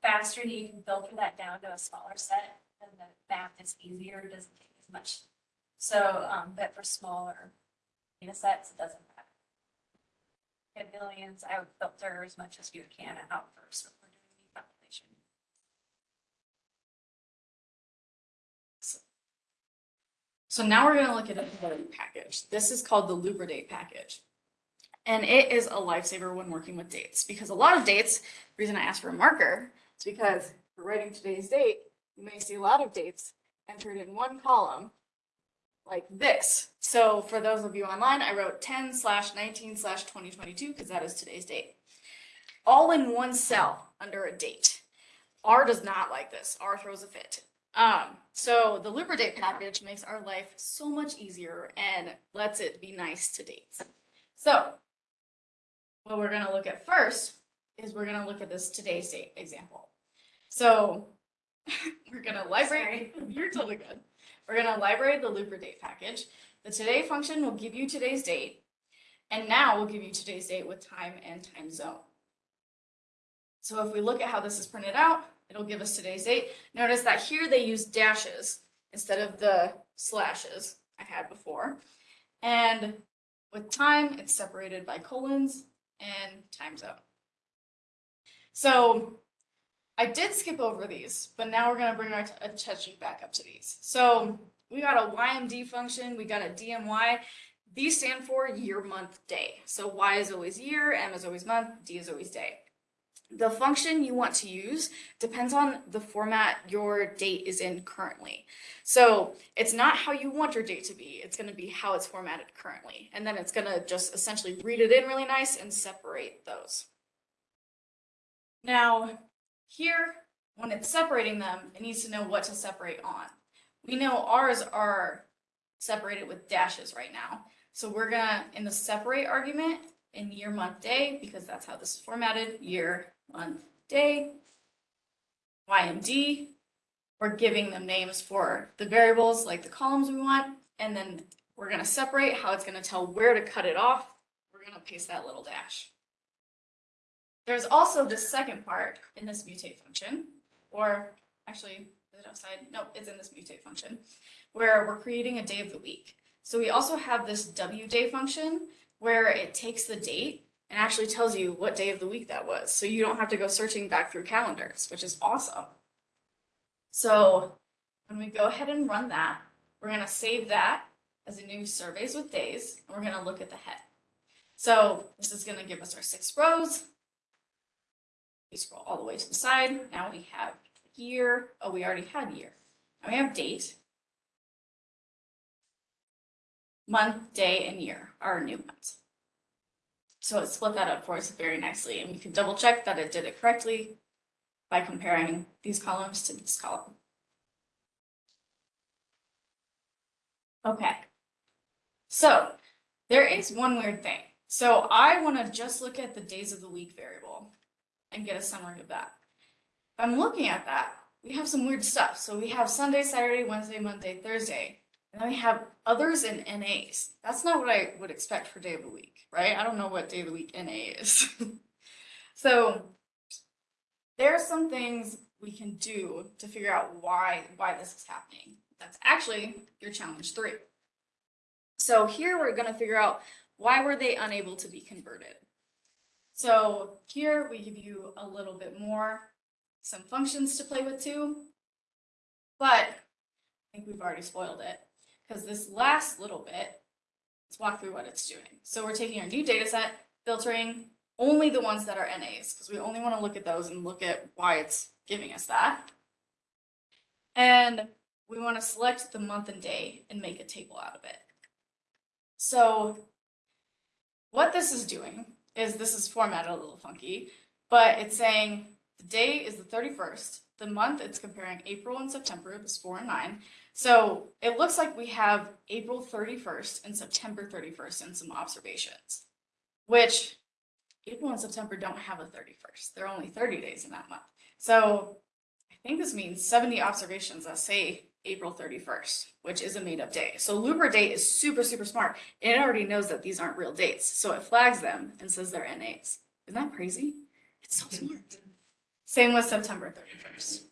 faster that you can filter that down to a smaller set, then the math is easier, it doesn't take as much. So, um, but for smaller data sets, it doesn't matter. Have millions, I would filter as much as you can out first before doing the calculation. So now we're gonna look at another package. This is called the Lubridate package. And it is a lifesaver when working with dates, because a lot of dates, the reason I asked for a marker is because for writing today's date, you may see a lot of dates entered in one column like this. So for those of you online, I wrote ten slash nineteen slash twenty twenty-two, because that is today's date. All in one cell under a date. R does not like this. R throws a fit. Um, so the Lubridate package makes our life so much easier and lets it be nice to dates. So what we're gonna look at first is we're gonna look at this today's date example. So we're gonna library, you're totally good. We're gonna library the Lubridate package. The today function will give you today's date. And now we'll give you today's date with time and time zone. So if we look at how this is printed out, it'll give us today's date. Notice that here they use dashes instead of the slashes I had before. And with time, it's separated by colons and time zone. So I did skip over these, but now we're gonna bring our attention back up to these. So we got a YMD function, we got a DMY. These stand for year, month, day. So Y is always year, M is always month, D is always day. The function you want to use depends on the format your date is in currently. So it's not how you want your date to be, it's gonna be how it's formatted currently. And then it's gonna just essentially read it in really nice and separate those. Now, here, when it's separating them, it needs to know what to separate on. We know ours are separated with dashes right now. So we're gonna, in the separate argument, in year, month, day, because that's how this is formatted, year, month, day, YMD. We're giving them names for the variables, like the columns we want, and then we're gonna separate how it's gonna tell where to cut it off. We're gonna paste that little dash. There's also this second part in this mutate function, or actually, is it outside? No, it's in this mutate function, where we're creating a day of the week. So we also have this W day function where it takes the date and actually tells you what day of the week that was. So you don't have to go searching back through calendars, which is awesome. So when we go ahead and run that, we're gonna save that as a new surveys with days, and we're gonna look at the head. So this is gonna give us our six rows. We scroll all the way to the side. Now we have year. Oh, we already had year. Now we have date. Month, day, and year our new ones. So it split that up for us very nicely, and we can double check that it did it correctly by comparing these columns to this column. Okay. So there is one weird thing. So I want to just look at the days of the week variable and get a summary of that. If I'm looking at that, we have some weird stuff. So we have Sunday, Saturday, Wednesday, Monday, Thursday. And then we have others and NAs. That's not what I would expect for day of the week, right? I don't know what day of the week NA is. so there are some things we can do to figure out why why this is happening. That's actually your challenge three. So here we're gonna figure out why were they unable to be converted. So here we give you a little bit more, some functions to play with too. But I think we've already spoiled it because this last little bit, let's walk through what it's doing. So we're taking our new data set, filtering only the ones that are NAs because we only want to look at those and look at why it's giving us that. And we want to select the month and day and make a table out of it. So what this is doing is this is formatted a little funky, but it's saying the day is the 31st. The month it's comparing April and September, this four and nine. So it looks like we have April 31st and September 31st and some observations, which April and September don't have a 31st. They're only 30 days in that month. So I think this means 70 observations that say April 31st, which is a made up day. So Lubridate is super, super smart. And it already knows that these aren't real dates. So it flags them and says they're NAs. Isn't that crazy? It's so smart. Same with September 31st.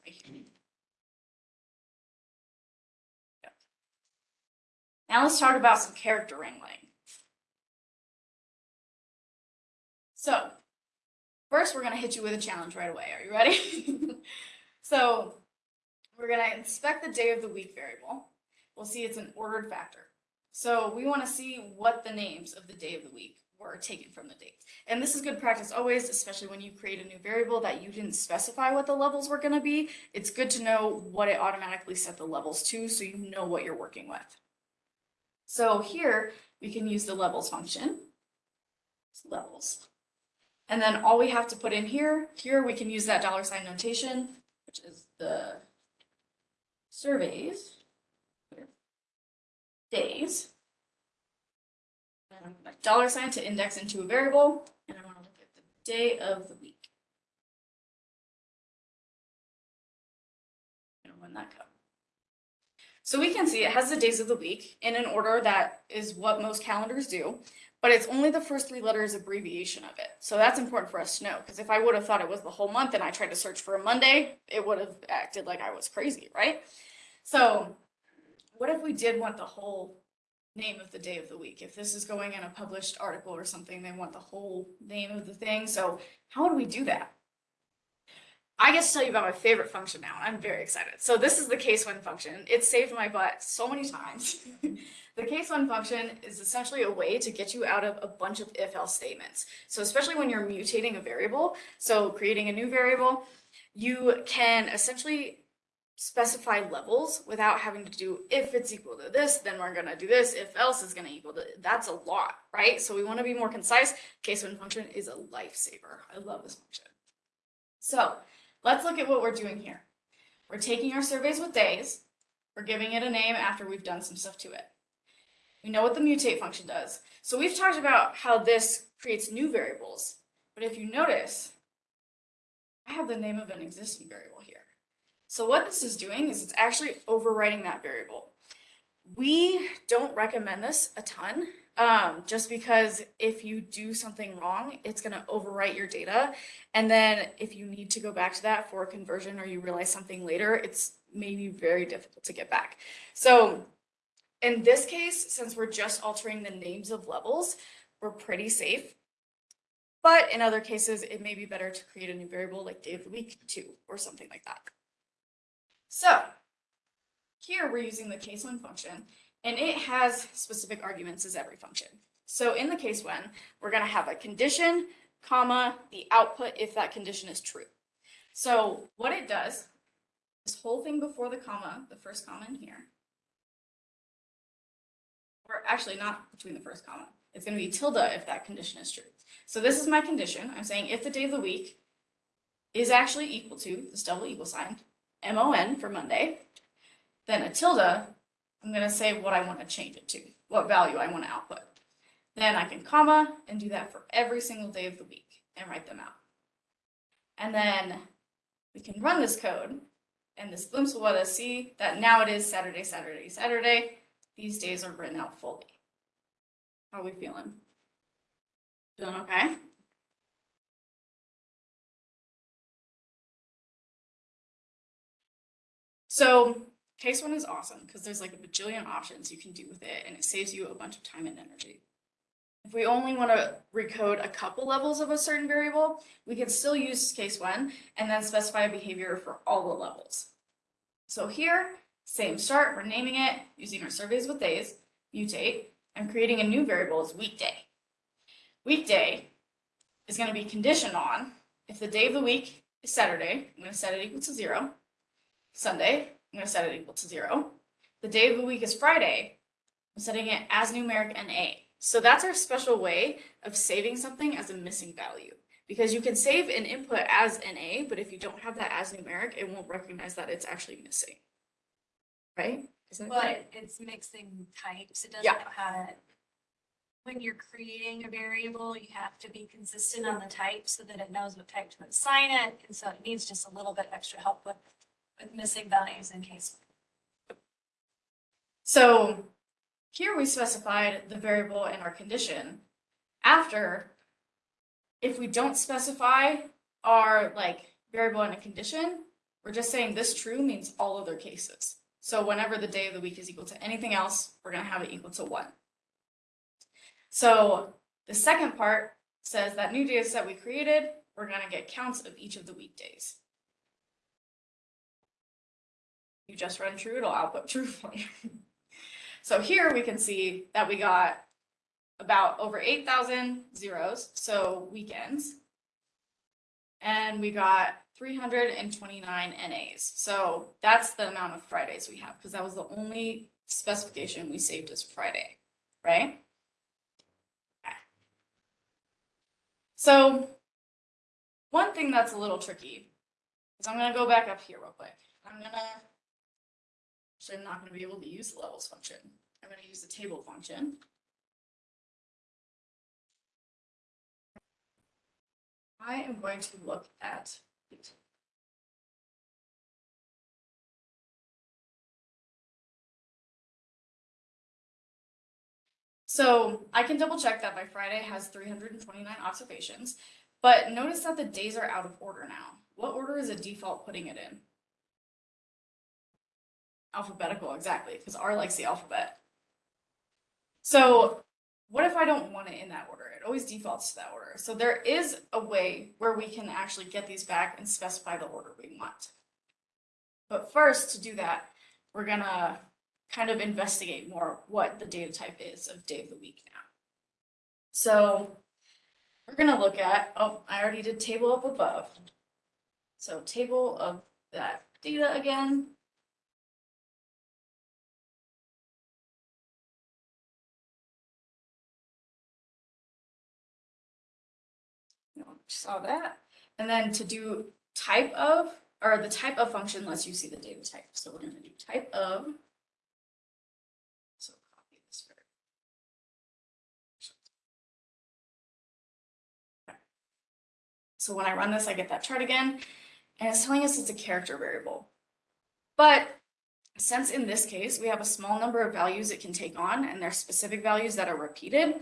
Now let's talk about some character wrangling. So, first we're gonna hit you with a challenge right away. Are you ready? so, we're gonna inspect the day of the week variable. We'll see it's an ordered factor. So we wanna see what the names of the day of the week were taken from the dates. And this is good practice always, especially when you create a new variable that you didn't specify what the levels were gonna be. It's good to know what it automatically set the levels to so you know what you're working with. So here we can use the levels function. Levels. And then all we have to put in here, here we can use that dollar sign notation, which is the surveys days. And I'm gonna dollar sign to index into a variable, and I want to look at the day of the week. So we can see it has the days of the week in an order that is what most calendars do, but it's only the first three letters abbreviation of it. So that's important for us to know, because if I would have thought it was the whole month and I tried to search for a Monday, it would have acted like I was crazy, right? So what if we did want the whole name of the day of the week? If this is going in a published article or something, they want the whole name of the thing. So how would we do that? I get to tell you about my favorite function now. I'm very excited. So this is the case when function. It saved my butt so many times. the case when function is essentially a way to get you out of a bunch of if else statements. So especially when you're mutating a variable, so creating a new variable, you can essentially specify levels without having to do if it's equal to this, then we're gonna do this, if else is gonna equal to, that's a lot, right? So we wanna be more concise. Case when function is a lifesaver. I love this function. So let's look at what we're doing here. We're taking our surveys with days, we're giving it a name after we've done some stuff to it. We know what the mutate function does. So we've talked about how this creates new variables, but if you notice, I have the name of an existing variable here. So what this is doing is it's actually overwriting that variable. We don't recommend this a ton, um, just because if you do something wrong, it's gonna overwrite your data. And then if you need to go back to that for a conversion or you realize something later, it's maybe very difficult to get back. So in this case, since we're just altering the names of levels, we're pretty safe. But in other cases, it may be better to create a new variable like day of the week two or something like that. So here we're using the case when function and it has specific arguments as every function. So in the case when, we're gonna have a condition, comma, the output if that condition is true. So what it does, this whole thing before the comma, the first comma in here, or actually not between the first comma, it's gonna be tilde if that condition is true. So this is my condition. I'm saying if the day of the week is actually equal to this double equal sign, MON for Monday, then a tilde, I'm gonna say what I want to change it to, what value I want to output. Then I can comma and do that for every single day of the week and write them out. And then we can run this code and this glimpse will let us see that now it is Saturday, Saturday, Saturday. these days are written out fully. How are we feeling? Feeling okay? So case when is awesome because there's like a bajillion options you can do with it and it saves you a bunch of time and energy. If we only want to recode a couple levels of a certain variable, we can still use case when and then specify a behavior for all the levels. So here, same start, we're naming it using our surveys with days, mutate, and creating a new variable as weekday. Weekday is going to be conditioned on if the day of the week is Saturday, I'm going to set it equal to zero. Sunday, I'm going to set it equal to zero. The day of the week is Friday, I'm setting it as numeric and NA. So that's our special way of saving something as a missing value. Because you can save an input as NA, but if you don't have that as numeric, it won't recognize that it's actually missing. Right? Is that But right? it's mixing types, it doesn't Yeah. know how to. When you're creating a variable, you have to be consistent on the type so that it knows what type to assign it, and so it needs just a little bit extra help with, with missing values in case. So here we specified the variable and our condition. After, if we don't specify our like variable and a condition, we're just saying this true means all other cases. So whenever the day of the week is equal to anything else, we're gonna have it equal to one. So the second part says that new data set we created, we're gonna get counts of each of the weekdays. You just run true, it'll output true for you. So here we can see that we got about over 8,000 zeros, so weekends. And we got 329 NAs. So that's the amount of Fridays we have because that was the only specification we saved as Friday, right? Okay. So one thing that's a little tricky is I'm going to go back up here real quick. I'm going to Actually, I'm not going to be able to use the levels function. I'm going to use the table function. I am going to look at it. So I can double check that my Friday has three hundred and twenty-nine observations, but notice that the days are out of order now. What order is it default putting it in? Alphabetical, exactly, because R likes the alphabet. So what if I don't want it in that order? It always defaults to that order. So there is a way where we can actually get these back and specify the order we want. But first, to do that, we're gonna kind of investigate more what the data type is of day of the week now. So we're gonna look at, oh, I already did table up above. So table of that data again. Saw that. And then to do type of, or the type of function lets you see the data type. So we're gonna do type of. So copy this. So when I run this, I get that chart again, and it's telling us it's a character variable. But since in this case, we have a small number of values it can take on, and they're specific values that are repeated,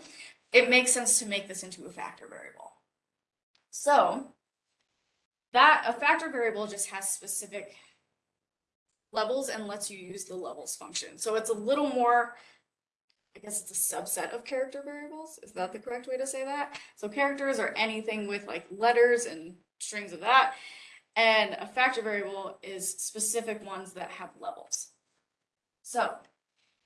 it makes sense to make this into a factor variable. So that a factor variable just has specific levels and lets you use the levels function. So it's a little more, I guess it's a subset of character variables. Is that the correct way to say that? So characters are anything with like letters and strings of that. And a factor variable is specific ones that have levels. So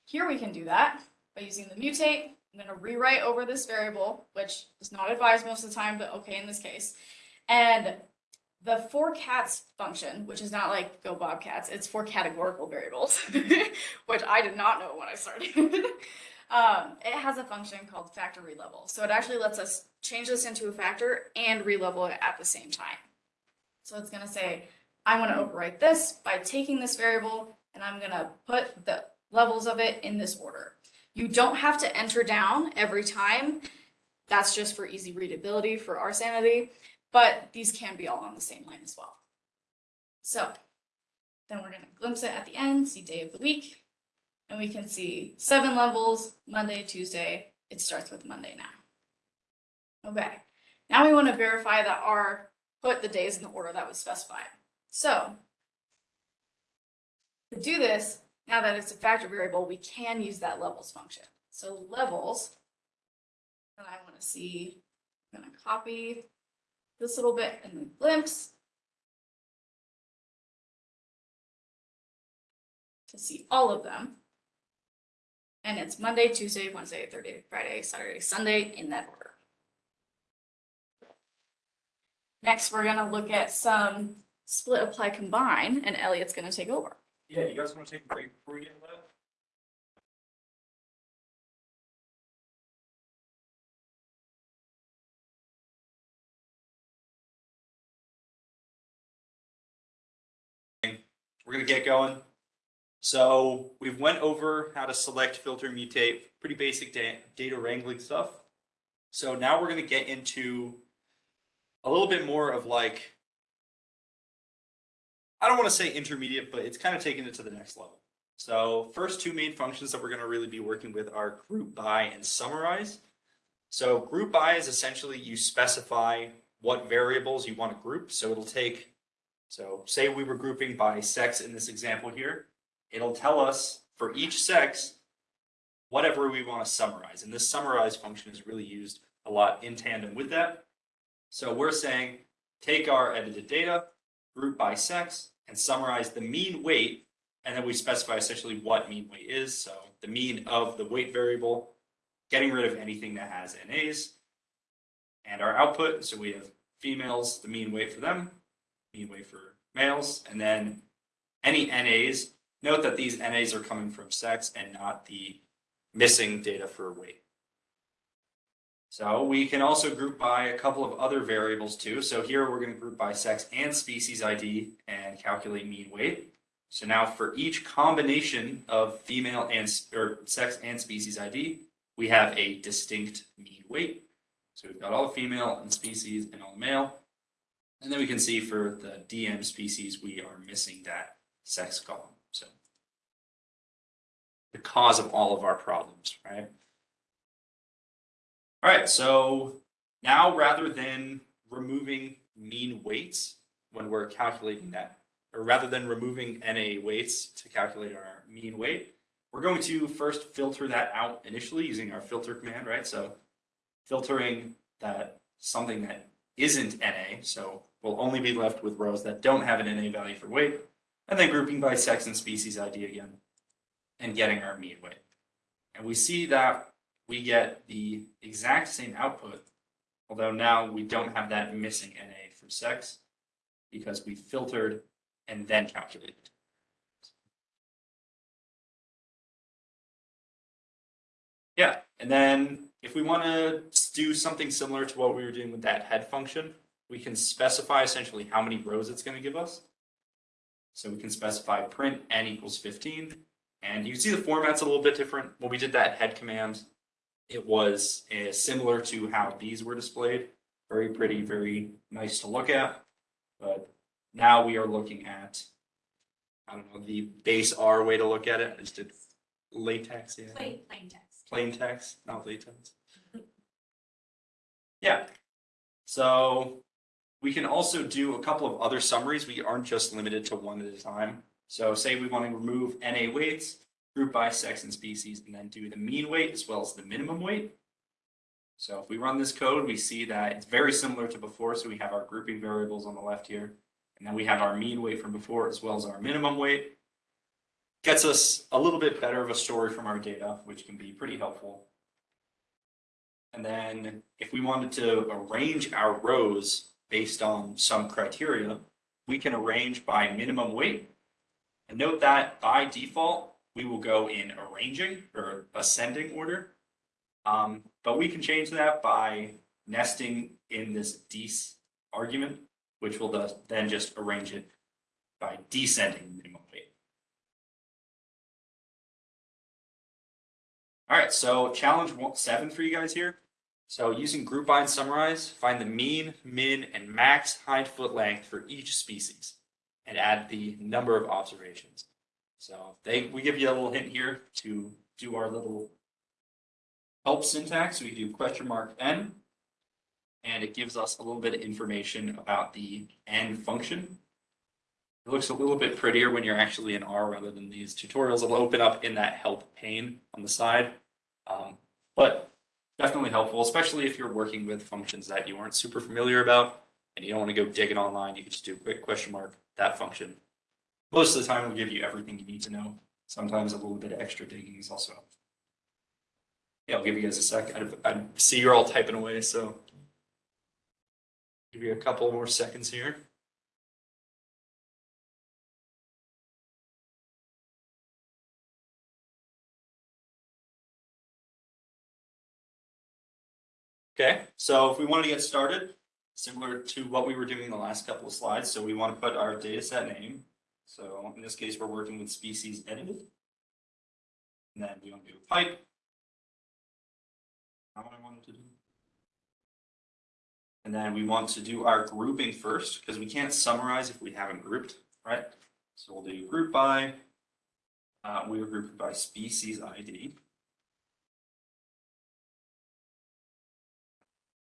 here we can do that by using the mutate. I'm going to rewrite over this variable, which is not advised most of the time, but okay in this case. And the forcats function, which is not like go bobcats, it's for categorical variables, which I did not know when I started. um, it has a function called factor relevel. So it actually lets us change this into a factor and relevel it at the same time. So it's going to say, I want to overwrite this by taking this variable and I'm going to put the levels of it in this order. You don't have to enter down every time. That's just for easy readability for our sanity, but these can be all on the same line as well. So then we're going to glimpse it at the end, see day of the week. And we can see seven levels, Monday, Tuesday, it starts with Monday now. Okay, now we want to verify that our, put the days in the order that was specified. So to do this, now that it's a factor variable, we can use that levels function. So levels, and I want to see, I'm gonna copy this little bit and then glimpse. To see all of them. And it's Monday, Tuesday, Wednesday, Thursday, Friday, Saturday, Sunday in that order. Next, we're gonna look at some split, apply, combine, and Elliot's gonna take over. Yeah, you guys wanna take a break before we get that? We're gonna get going. So we've went over how to select, filter, mutate, pretty basic da- data wrangling stuff. So now we're gonna get into a little bit more of like I don't want to say intermediate, but it's kind of taking it to the next level. So first two main functions that we're going to really be working with are group by and summarize. So group by is essentially you specify what variables you want to group. So it'll take, so say we were grouping by sex in this example here. It'll tell us for each sex, whatever we want to summarize. And this summarize function is really used a lot in tandem with that. So we're saying, take our edited data, group by sex and summarize the mean weight. And then we specify essentially what mean weight is. So the mean of the weight variable, getting rid of anything that has NAs. And our output, so we have females, the mean weight for them, mean weight for males, and then any NAs. Note that these NAs are coming from sex and not the missing data for weight. So we can also group by a couple of other variables too. So here we're going to group by sex and species ID and calculate mean weight. So now for each combination of female and or sex and species ID, we have a distinct mean weight. So we've got all the female and species and all the male. And then we can see for the DM species, we are missing that sex column. So the cause of all of our problems, right? All right, so now rather than removing mean weights when we're calculating that, or rather than removing NA weights to calculate our mean weight, we're going to first filter that out initially using our filter command, right? So filtering that something that isn't NA, so we'll only be left with rows that don't have an NA value for weight, and then grouping by sex and species ID again, and getting our mean weight. And we see that we get the exact same output, although now we don't have that missing NA for sex because we filtered and then calculated. Yeah, and then if we want to do something similar to what we were doing with that head function, we can specify essentially how many rows it's going to give us. So we can specify print n equals 15. And you see the format's a little bit different. When we did that head command, it was uh, similar to how these were displayed. Very pretty, very nice to look at. But now we are looking at, I don't know, the base R way to look at it. I just did latex, yeah. Plain, plain text. Plain text, not latex. Yeah. So we can also do a couple of other summaries. We aren't just limited to one at a time. So say we want to remove NA weights, group by sex and species, and then do the mean weight as well as the minimum weight. So if we run this code, we see that it's very similar to before. So we have our grouping variables on the left here, and then we have our mean weight from before as well as our minimum weight. Gets us a little bit better of a story from our data, which can be pretty helpful. And then if we wanted to arrange our rows based on some criteria, we can arrange by minimum weight. And note that by default, we will go in arranging or ascending order. Um, but we can change that by nesting in this dec argument, which will then just arrange it by descending minimum weight. All right, so challenge seven for you guys here. So using group by and summarize, find the mean, min, and max hind foot length for each species and add the number of observations. So they, we give you a little hint here to do our little help syntax. We do question mark n. And it gives us a little bit of information about the n function. It looks a little bit prettier when you're actually in R rather than these tutorials. It'll open up in that help pane on the side. Um, but definitely helpful, especially if you're working with functions that you aren't super familiar about and you don't want to go digging online. You can just do a quick question mark, that function. Most of the time, it'll give you everything you need to know. Sometimes a little bit of extra digging is also. helpful. Yeah, I'll give you guys a sec. I, I see you're all typing away, so. Give you a couple more seconds here. Okay, so if we want to get started, similar to what we were doing in the last couple of slides, so we want to put our data set name. So in this case, we're working with species edited. And then we want to do a pipe. How I wanted to do. And then we want to do our grouping first, because we can't summarize if we haven't grouped, right? So we'll do group by. Uh, we are grouped by species ID.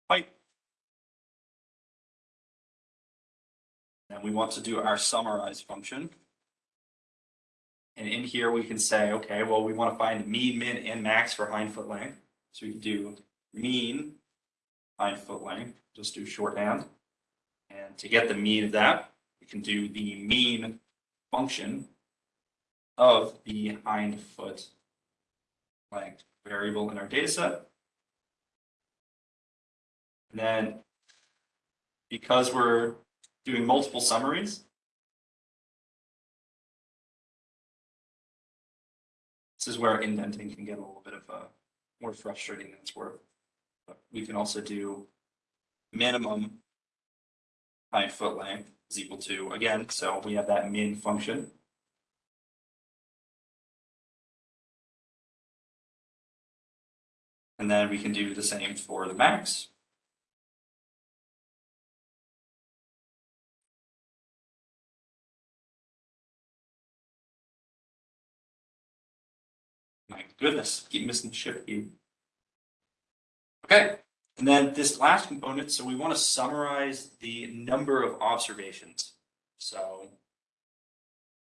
Pipe. And we want to do our summarize function. And in here, we can say, okay, well, we want to find mean, min, and max for hind foot length. So we can do mean hind foot length, just do shorthand. And to get the mean of that, we can do the mean function of the hind foot length variable in our data set. And then because we're doing multiple summaries. This is where indenting can get a little bit of a more frustrating than it's worth. But we can also do minimum hind foot length is equal to, again, so we have that min function. And then we can do the same for the max. My goodness, keep missing the shift key. Okay, and then this last component, so we want to summarize the number of observations. So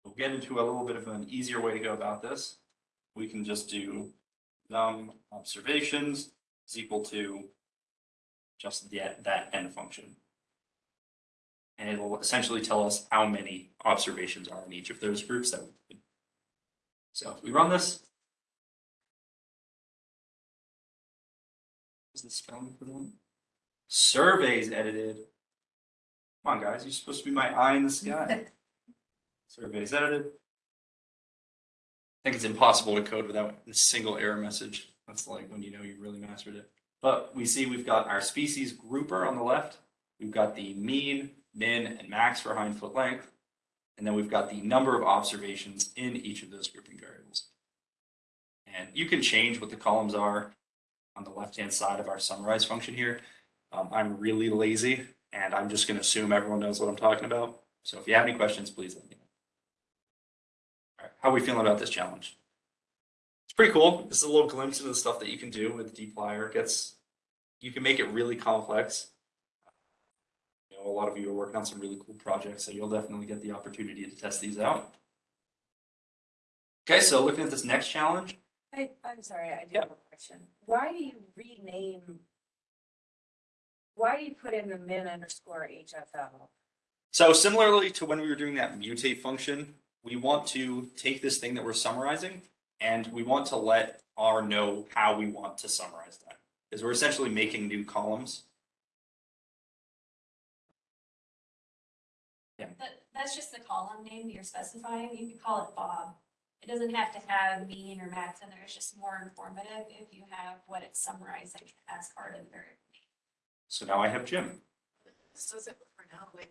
we'll get into a little bit of an easier way to go about this. We can just do num observations is equal to just that, that n function. And it will essentially tell us how many observations are in each of those groups that we did. So if we run this, Is the spelling for them? Surveys edited. Come on, guys, you're supposed to be my eye in the sky. Surveys edited. I think it's impossible to code without a single error message. That's like when you know you really mastered it. But we see we've got our species grouper on the left. We've got the mean, min, and max for hind foot length. And then we've got the number of observations in each of those grouping variables. And you can change what the columns are on the left-hand side of our summarize function here. Um, I'm really lazy and I'm just gonna assume everyone knows what I'm talking about. So if you have any questions, please let me know. All right, how are we feeling about this challenge? It's pretty cool. This is a little glimpse into the stuff that you can do with dplyr. It gets, you can make it really complex. You know, a lot of you are working on some really cool projects, so you'll definitely get the opportunity to test these out. Okay, so looking at this next challenge, I, I'm sorry, I do Yeah. have a question. Why do you rename? Why do you put in the min underscore HFL? So similarly to when we were doing that mutate function, we want to take this thing that we're summarizing and we want to let R know how we want to summarize that. Because we're essentially making new columns. That, that's just the column name you're specifying. You can call it Bob. It doesn't have to have mean or max in there. It's just more informative if you have what it's summarizing as part of the variable. So now I have Jim. This doesn't for now, like.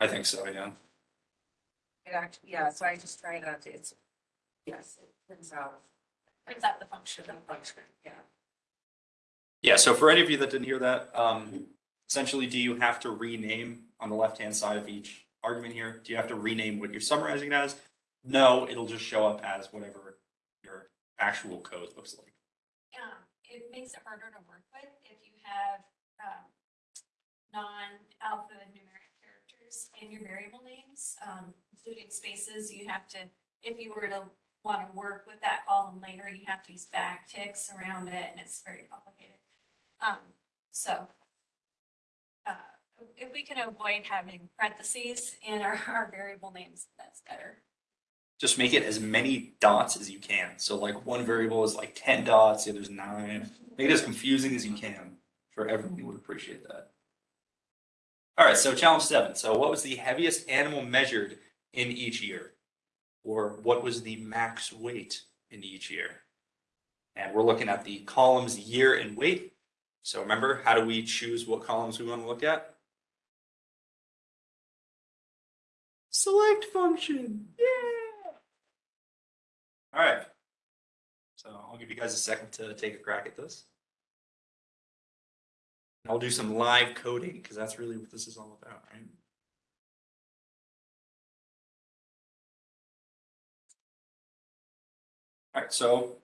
I think so, yeah. It actually, yeah, so I just try not to, it's, yes, it turns out. Is that the function? The function, yeah. Yeah, so for any of you that didn't hear that, um, essentially, do you have to rename on the left-hand side of each argument here. Do you have to rename what you're summarizing it as? No, it'll just show up as whatever your actual code looks like. Um, it makes it harder to work with if you have, um, non-alphanumeric characters in your variable names, um, including spaces, you have to, if you were to want to work with that column later, you have to use backticks around it, and it's very complicated. Um, so, uh, if we can avoid having parentheses in our, our variable names, that's better. Just make it as many dots as you can. So like one variable is like ten dots, the other's nine. Make it as confusing as you can. For everyone would appreciate that. All right, so challenge seven. So what was the heaviest animal measured in each year? Or what was the max weight in each year? And we're looking at the columns year and weight. So remember, how do we choose what columns we want to look at? Select function, yeah! All right. So I'll give you guys a second to take a crack at this. I'll do some live coding because that's really what this is all about, right? All right, so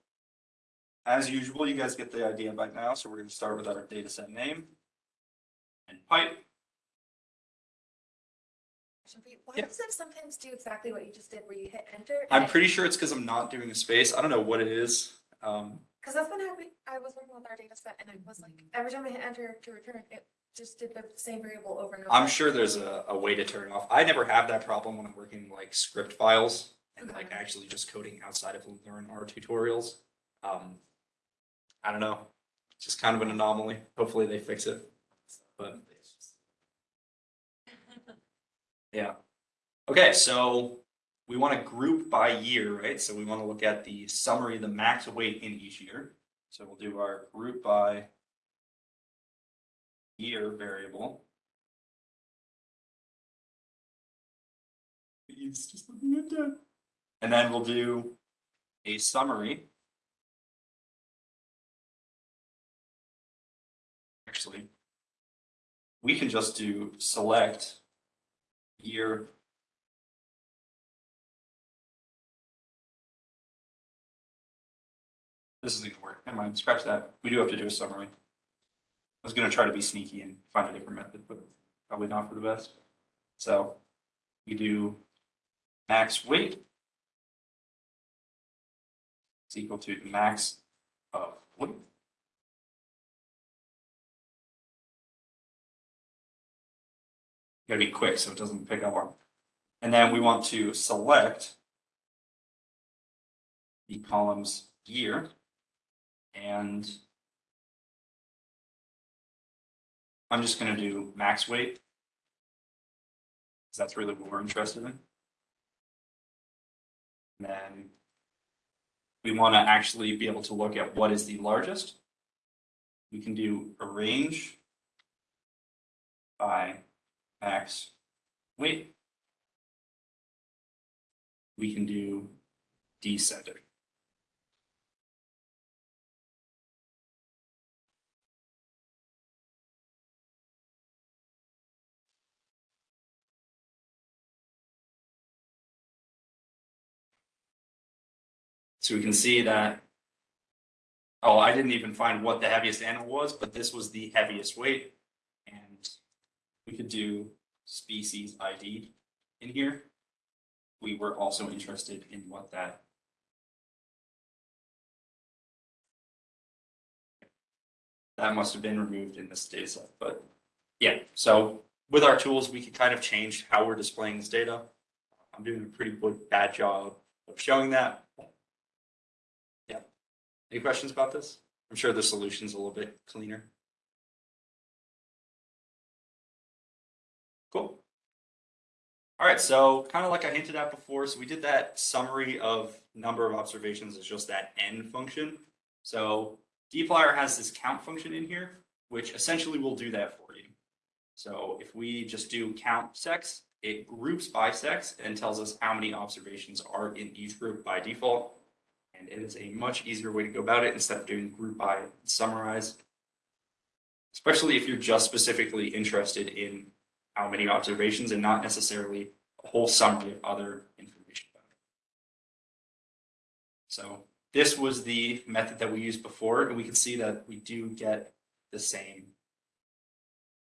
as usual, you guys get the idea by now, so we're gonna start with our data set name and pipe. Why Yep. does it sometimes do exactly what you just did, where you hit enter? I'm pretty sure it's because I'm not doing a space. I don't know what it is. Um, Because that's happening, I was working with our data set and it was like, every time I hit enter to return, it just did the same variable over and over. I'm sure there's a, a way to turn it off. I never have that problem when I'm working like script files and like Okay. actually just coding outside of Learn R tutorials. Um, I don't know, it's just kind of an anomaly. Hopefully they fix it. But yeah. Okay, so we want to group by year, right? So we want to look at the summary, the max weight in each year. So we'll do our group by year variable. Just looking at that. And then we'll do a summary. Actually, we can just do select year. This isn't gonna work. Never mind, scratch that. We do have to do a summary. I was gonna try to be sneaky and find a different method, but probably not for the best. So we do max weight is equal to the max of weight. Gotta be quick so it doesn't pick up on. And then we want to select the columns year and I'm just gonna do max weight. 'cause that's really what we're interested in. And Then we want to actually be able to look at what is the largest. We can do arrange by max weight. We can do descending. So we can see that. Oh, I didn't even find what the heaviest animal was, but this was the heaviest weight. And we could do species ID in here. We were also interested in what that. That must have been removed in this data set, but yeah, so with our tools, we can kind of change how we're displaying this data. I'm doing a pretty good, bad job of showing that. Any questions about this? I'm sure the solution's a little bit cleaner. Cool. All right, so kind of like I hinted at before, so we did that summary of number of observations as just that n function. So dplyr has this count function in here, which essentially will do that for you. So if we just do count sex, it groups by sex and tells us how many observations are in each group by default. And it is a much easier way to go about it instead of doing group by summarize. Especially if you're just specifically interested in how many observations and not necessarily a whole summary of other information. about it. So this was the method that we used before, and we can see that we do get the same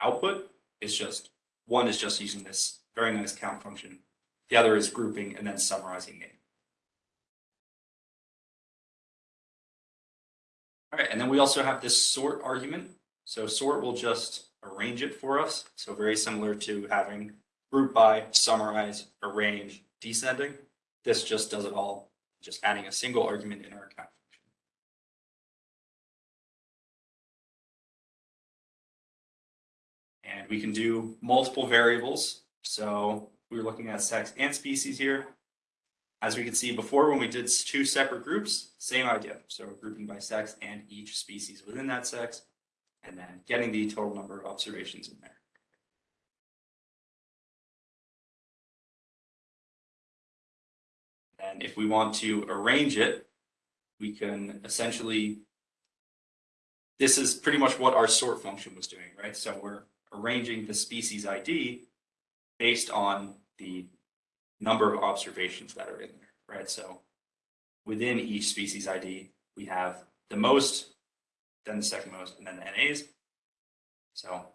output. It's just, one is just using this very nice count function. The other is grouping and then summarizing it. All right, and then we also have this sort argument. So sort will just arrange it for us. So very similar to having group by, summarize, arrange, descending. This just does it all, just adding a single argument in our count function. And we can do multiple variables. So we're looking at sex and species here. As we can see before, when we did two separate groups, same idea. So grouping by sex and each species within that sex, and then getting the total number of observations in there. And if we want to arrange it, we can essentially, this is pretty much what our sort function was doing, right? So we're arranging the species ID based on the number of observations that are in there, right? So within each species ID, we have the most, then the second most, and then the NAs. So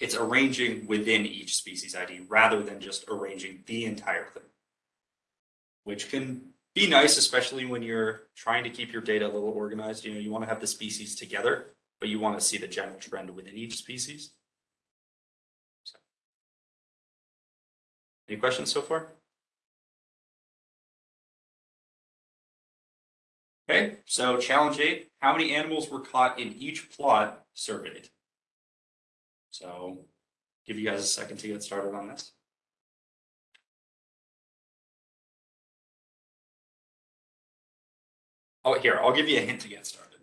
it's arranging within each species ID rather than just arranging the entire thing. Which can be nice, especially when you're trying to keep your data a little organized. You know, you want to have the species together, but you want to see the general trend within each species. So. Any questions so far? Okay, so challenge eight, how many animals were caught in each plot surveyed? So give you guys a second to get started on this. Oh, here, I'll give you a hint to get started.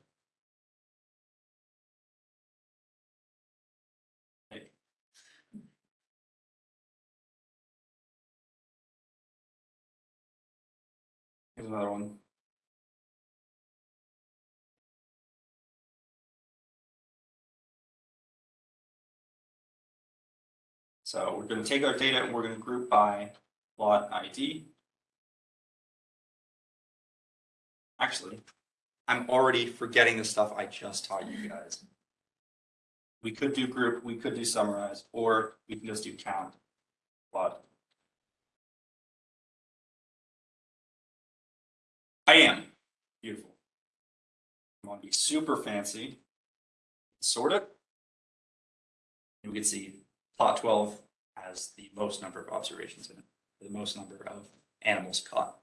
Here's another one. So we're gonna take our data and we're gonna group by lot ID. Actually, I'm already forgetting the stuff I just taught you guys. We could do group, we could do summarize, or we can just do count. Plot. I am. Beautiful. I'm gonna be super fancy. Sort it. And we can see plot twelve has the most number of observations in it, the most number of animals caught.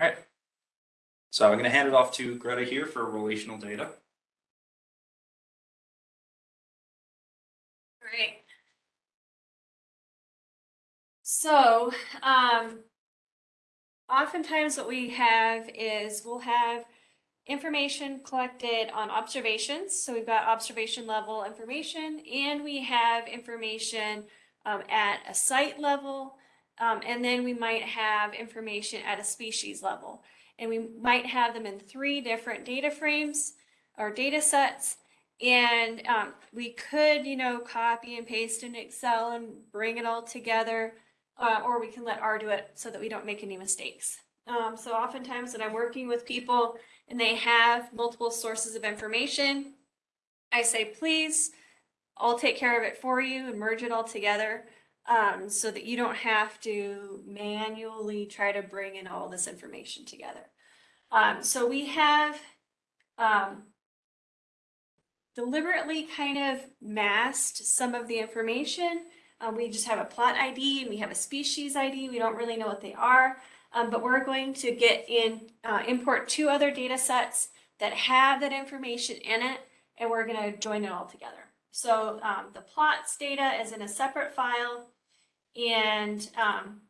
All right. So I'm going to hand it off to Greta here for relational data. Great. So, um, oftentimes what we have is we'll have information collected on observations. So we've got observation level information and we have information um, at a site level. Um, and then we might have information at a species level. And we might have them in three different data frames or data sets. And um, we could, you know, copy and paste in Excel and bring it all together. Uh, or we can let R do it so that we don't make any mistakes. Um, so oftentimes when I'm working with people and they have multiple sources of information, I say, please, I'll take care of it for you and merge it all together um, so that you don't have to manually try to bring in all this information together. Um, so we have um, deliberately kind of masked some of the information. Uh, we just have a plot ID and we have a species ID. We don't really know what they are, um, but we're going to get in, uh, import two other data sets that have that information in it, and we're going to join it all together. So um, the plots data is in a separate file and um,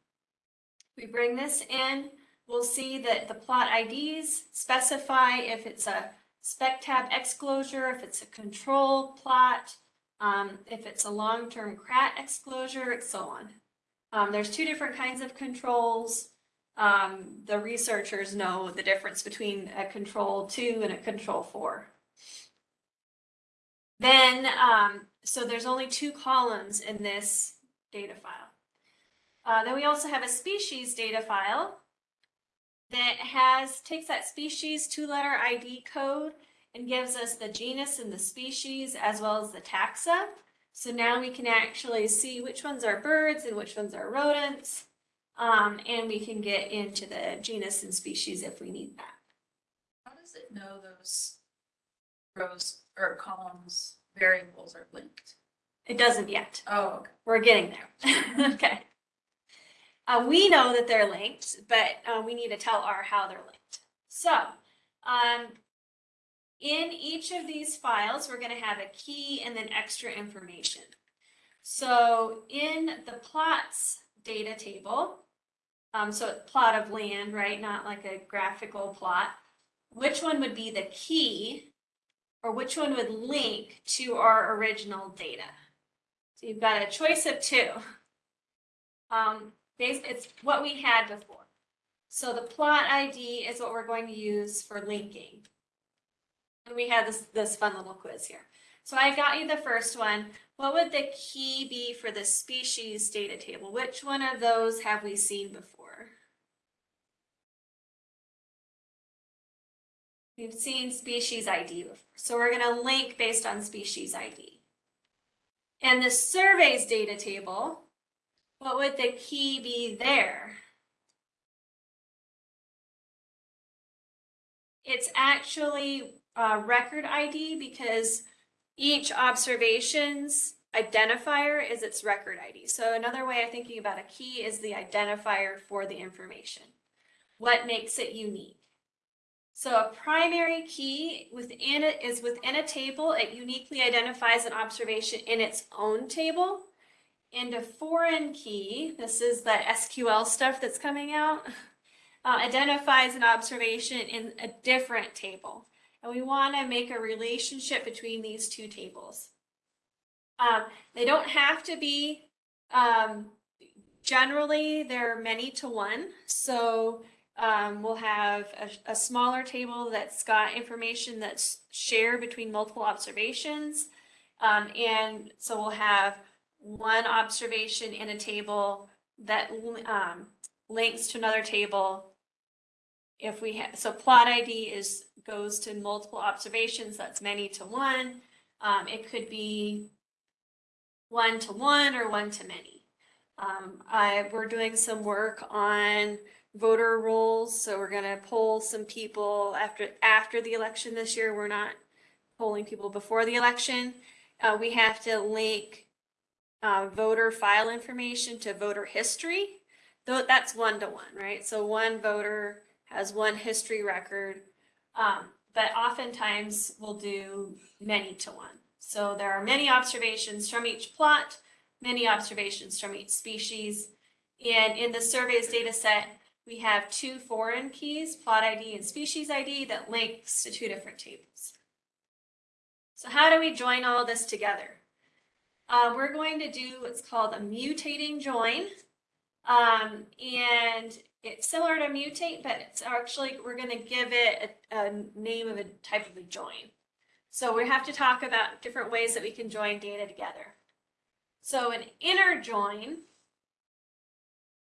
we bring this in. We'll see that the plot IDs specify if it's a Spectab exclosure, if it's a control plot, um, if it's a long-term Krat exclosure, and so on. Um, there's two different kinds of controls. Um, the researchers know the difference between a control two and a control four. Then, um, so there's only two columns in this data file. Uh, then we also have a species data file that has, takes that species two-letter ID code and gives us the genus and the species as well as the taxa. So now we can actually see which ones are birds and which ones are rodents. Um, and we can get into the genus and species if we need that. How does it know those rows or columns variables are linked? It doesn't yet. Oh, okay. We're getting there. okay. Uh, we know that they're linked, but uh, we need to tell R how they're linked. So, um, in each of these files, we're going to have a key and then extra information. So, in the plots data table, um, so plot of land, right? Not like a graphical plot. Which one would be the key, or which one would link to our original data? So you've got a choice of two. Um, it's what we had before. So the plot ID is what we're going to use for linking. And we had this, this fun little quiz here. So I got you the first one. What would the key be for the species data table? Which one of those have we seen before? We've seen species ID before. So we're going to link based on species ID. And the surveys data table, what would the key be there? It's actually record ID because each observation's identifier is its record ID. So another way of thinking about a key is the identifier for the information. What makes it unique? So a primary key within it is within a table, it uniquely identifies an observation in its own table. And a foreign key, this is that SQL stuff that's coming out, uh, identifies an observation in a different table. And we want to make a relationship between these two tables. Um, they don't have to be, um, generally, they're many to one. So um, we'll have a, a smaller table that's got information that's shared between multiple observations. Um, and so we'll have one observation in a table that um, links to another table. If we have, so plot ID is, goes to multiple observations, that's many to one. Um, it could be one to one or one to many. Um, I, we're doing some work on voter rolls, so we're gonna poll some people after, after the election this year. We're not polling people before the election. Uh, we have to link uh, voter file information to voter history. Though that's one to one, right? So one voter has one history record. Um, but oftentimes we'll do many to one. So there are many observations from each plot, many observations from each species. And in the surveys data set, we have two foreign keys, plot ID and species ID, that links to two different tables. So how do we join all this together? Uh, we're going to do what's called a mutating join. Um, and it's similar to mutate, but it's actually, we're going to give it a, a name of a type of a join. So we have to talk about different ways that we can join data together. So an inner join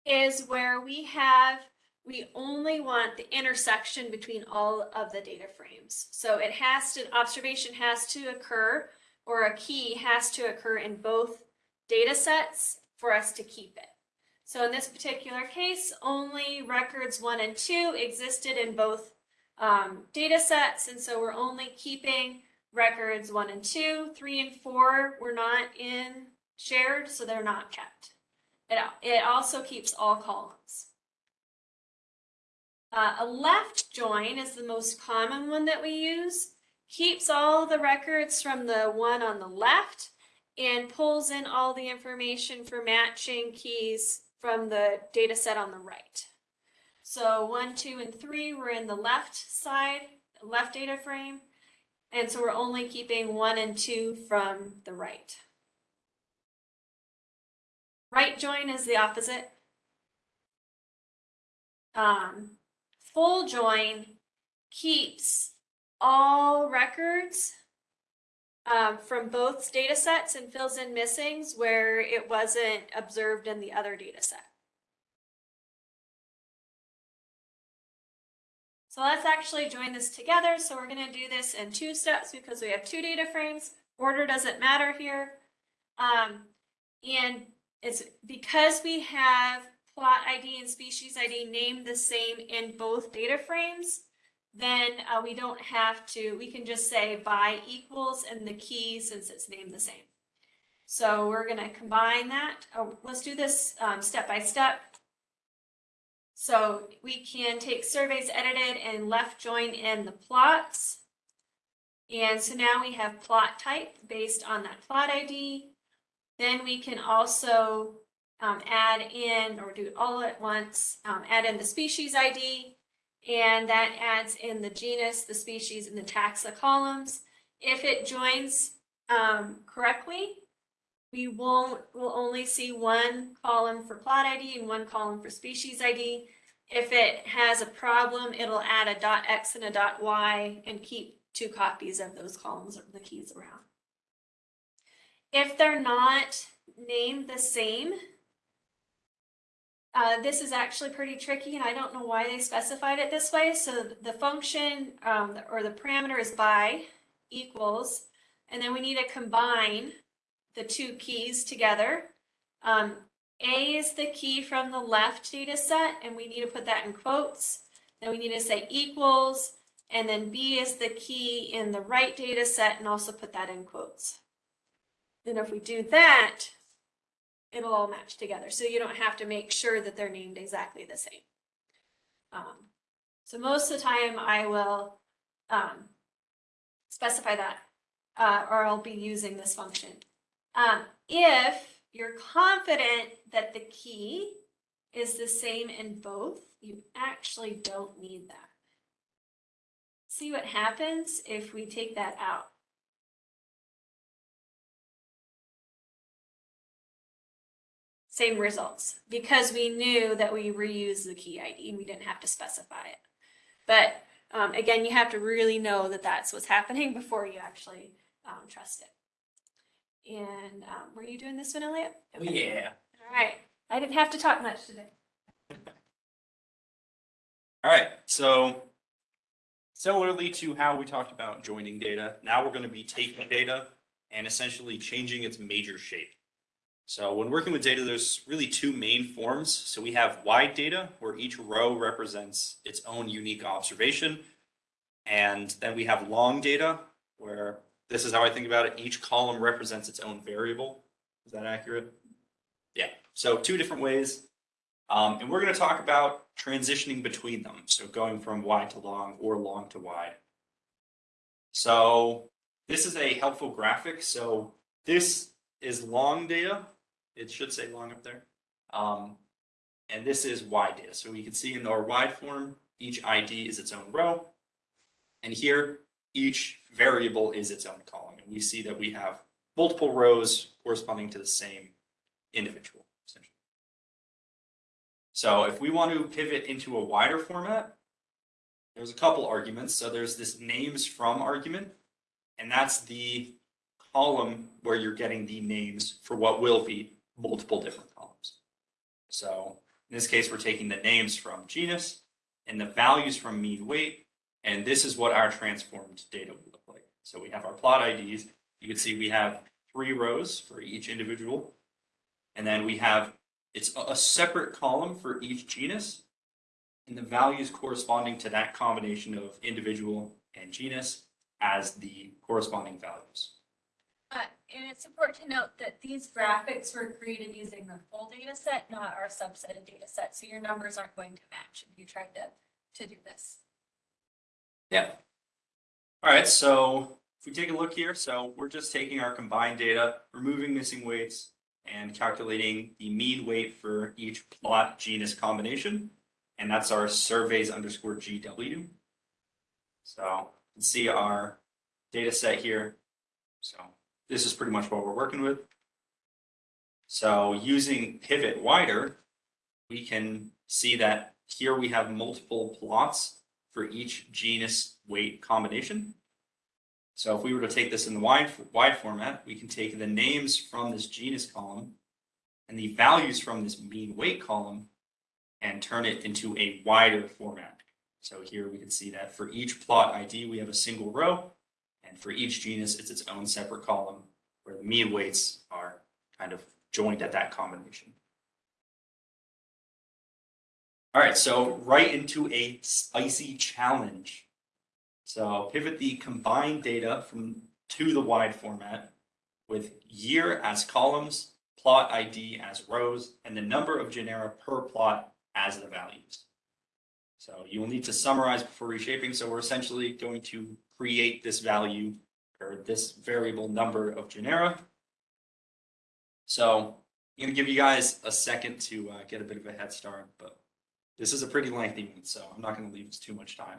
is where we have, we only want the intersection between all of the data frames. So it has to, observation has to occur or a key has to occur in both data sets for us to keep it. So in this particular case, only records one and two existed in both um, data sets. And so we're only keeping records one and two, three and four were not in shared, so they're not kept. It, it also keeps all columns. Uh, a left join is the most common one that we use. Keeps all the records from the one on the left and pulls in all the information for matching keys from the data set on the right. So one, two, and three were in the left side, left data frame. And so we're only keeping one and two from the right. Right join is the opposite. Um, full join keeps all records um, from both data sets and fills in missings where it wasn't observed in the other data set. So let's actually join this together. So we're gonna do this in two steps because we have two data frames. Order doesn't matter here. Um, and it's because we have plot ID and species ID named the same in both data frames, then uh, we don't have to, we can just say by equals and the key since it's named the same. So we're gonna combine that. Oh, let's do this um, step by step. So we can take surveys edited and left join in the plots. And so now we have plot type based on that plot ID. Then we can also um, add in or do it all at once, um, add in the species ID. And that adds in the genus, the species, and the taxa columns. If it joins um, correctly, we won't, we'll only see one column for plot ID and one column for species ID. If it has a problem, it'll add a dot X and a dot Y and keep two copies of those columns or the keys around. If they're not named the same, uh, this is actually pretty tricky and I don't know why they specified it this way. So the function um, or the parameter is by equals, and then we need to combine the two keys together. Um, A is the key from the left data set, and we need to put that in quotes. Then we need to say equals, and then B is the key in the right data set, and also put that in quotes. Then if we do that, it'll all match together. So you don't have to make sure that they're named exactly the same. Um, so most of the time I will um, specify that, uh, or I'll be using this function. Um, if you're confident that the key is the same in both, you actually don't need that. See what happens if we take that out. Same results, because we knew that we reused the key ID and we didn't have to specify it. But um, again, you have to really know that that's what's happening before you actually um, trust it. And um, were you doing this one, Elliot? Okay. Yeah. All right. I didn't have to talk much today. All right, so similarly to how we talked about joining data, now we're going to be taking data and essentially changing its major shape. So when working with data, there's really two main forms. So we have wide data, where each row represents its own unique observation. And then we have long data, where this is how I think about it. Each column represents its own variable. Is that accurate? Yeah, so two different ways. Um, and we're going to talk about transitioning between them. So going from wide to long or long to wide. So this is a helpful graphic. So this is long data. It should say long up there. Um, and this is wide data. So we can see in our wide form, each ID is its own row. And here, each variable is its own column. And we see that we have multiple rows corresponding to the same individual, essentially. So if we want to pivot into a wider format, there's a couple arguments. So there's this names from argument, and that's the column where you're getting the names for what will be multiple different columns. So in this case, we're taking the names from genus and the values from mean weight, and this is what our transformed data will look like. So we have our plot IDs. You can see we have three rows for each individual, and then we have it's a separate column for each genus and the values corresponding to that combination of individual and genus as the corresponding values. And it's important to note that these graphics were created using the full data set, not our subset of data set. So your numbers aren't going to match if you tried to, to do this. Yeah. All right, so if we take a look here, so we're just taking our combined data, removing missing weights, and calculating the mean weight for each plot genus combination. And that's our surveys underscore GW. So you can see our data set here. So this is pretty much what we're working with. So using pivot wider, we can see that here we have multiple plots for each genus weight combination. So if we were to take this in the wide, wide format, we can take the names from this genus column and the values from this mean weight column and turn it into a wider format. So here we can see that for each plot ID, we have a single row, and for each genus, it's its own separate column where the mean weights are kind of joined at that combination. All right, so right into a spicy challenge. So pivot the combined data from to the wide format with year as columns, plot ID as rows, and the number of genera per plot as the values. So you will need to summarize before reshaping. So we're essentially going to create this value or this variable number of genera. So I'm gonna give you guys a second to uh, get a bit of a head start, but this is a pretty lengthy one, so I'm not gonna leave us too much time.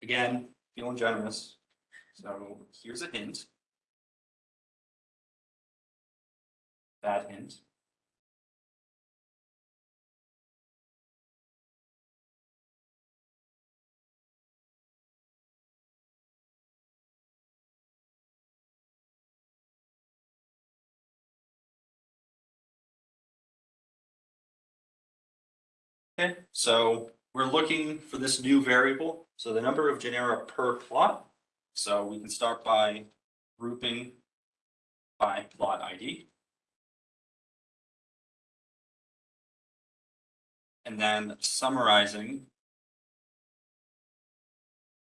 Again, feeling generous. So here's a hint. That hint. Okay, so we're looking for this new variable. So the number of genera per plot. So we can start by grouping by plot ID. And then summarizing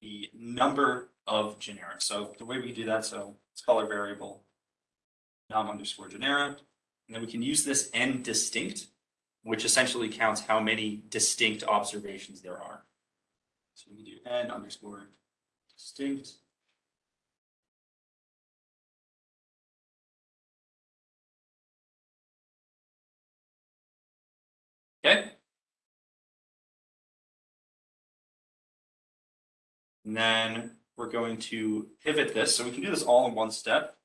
the number of genera. So the way we do that, so it's color variable num underscore genera. And then we can use this n distinct which essentially counts how many distinct observations there are. So we do n underscore distinct. Okay. And then we're going to pivot this. So we can do this all in one step.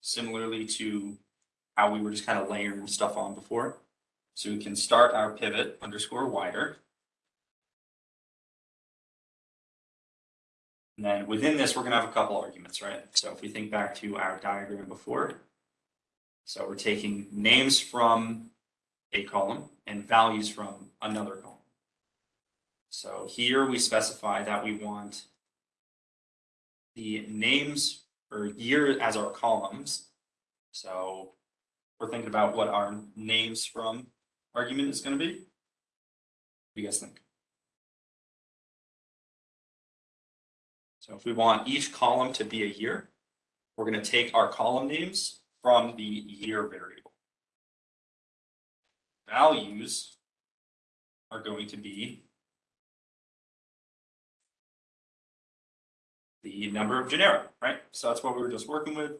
Similarly to how we were just kind of layering stuff on before. So we can start our pivot underscore wider. And then within this, we're gonna have a couple arguments, right? So if we think back to our diagram before. So we're taking names from a column and values from another column. So here we specify that we want the names or year as our columns. So we're thinking about what our names from argument is going to be? What do you guys think? So if we want each column to be a year, we're going to take our column names from the year variable. Values are going to be the number of genera, right? So that's what we were just working with.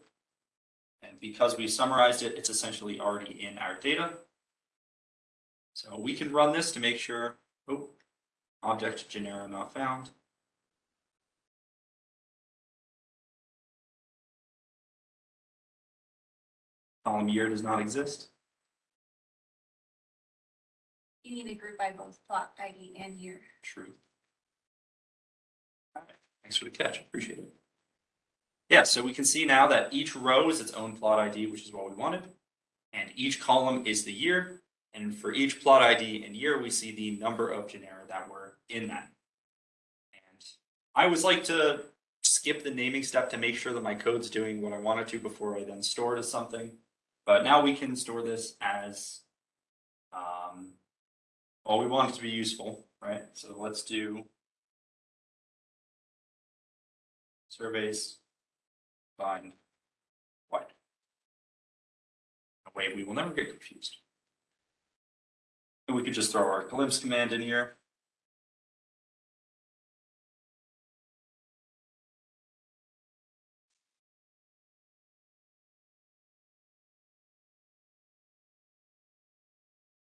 And because we summarized it, it's essentially already in our data. So we can run this to make sure, oh, object genera not found. Column year does not exist. You need to group by both plot ID and year. True. Thanks for the catch, appreciate it. Yeah, so we can see now that each row is its own plot ID, which is what we wanted. And each column is the year, and for each plot ID and year, we see the number of genera that were in that. And I always like to skip the naming step to make sure that my code's doing what I want it to before I then store it as something. But now we can store this as, um, well, we want it to be useful, right? So let's do surveys find wide. That way we will never get confused. And we could just throw our glimpse command in here.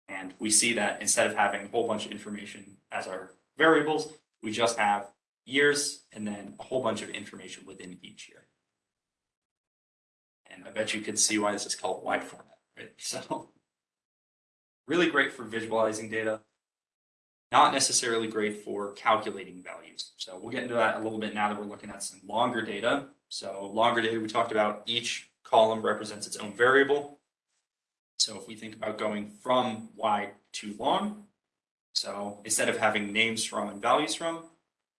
And we see that instead of having a whole bunch of information as our variables, we just have years and then a whole bunch of information within each year. And I bet you could see why this is called wide format, right? So really great for visualizing data. not necessarily great for calculating values. So we'll get into that a little bit now that we're looking at some longer data. So longer data, we talked about each column represents its own variable. So if we think about going from wide to long, so instead of having names from and values from,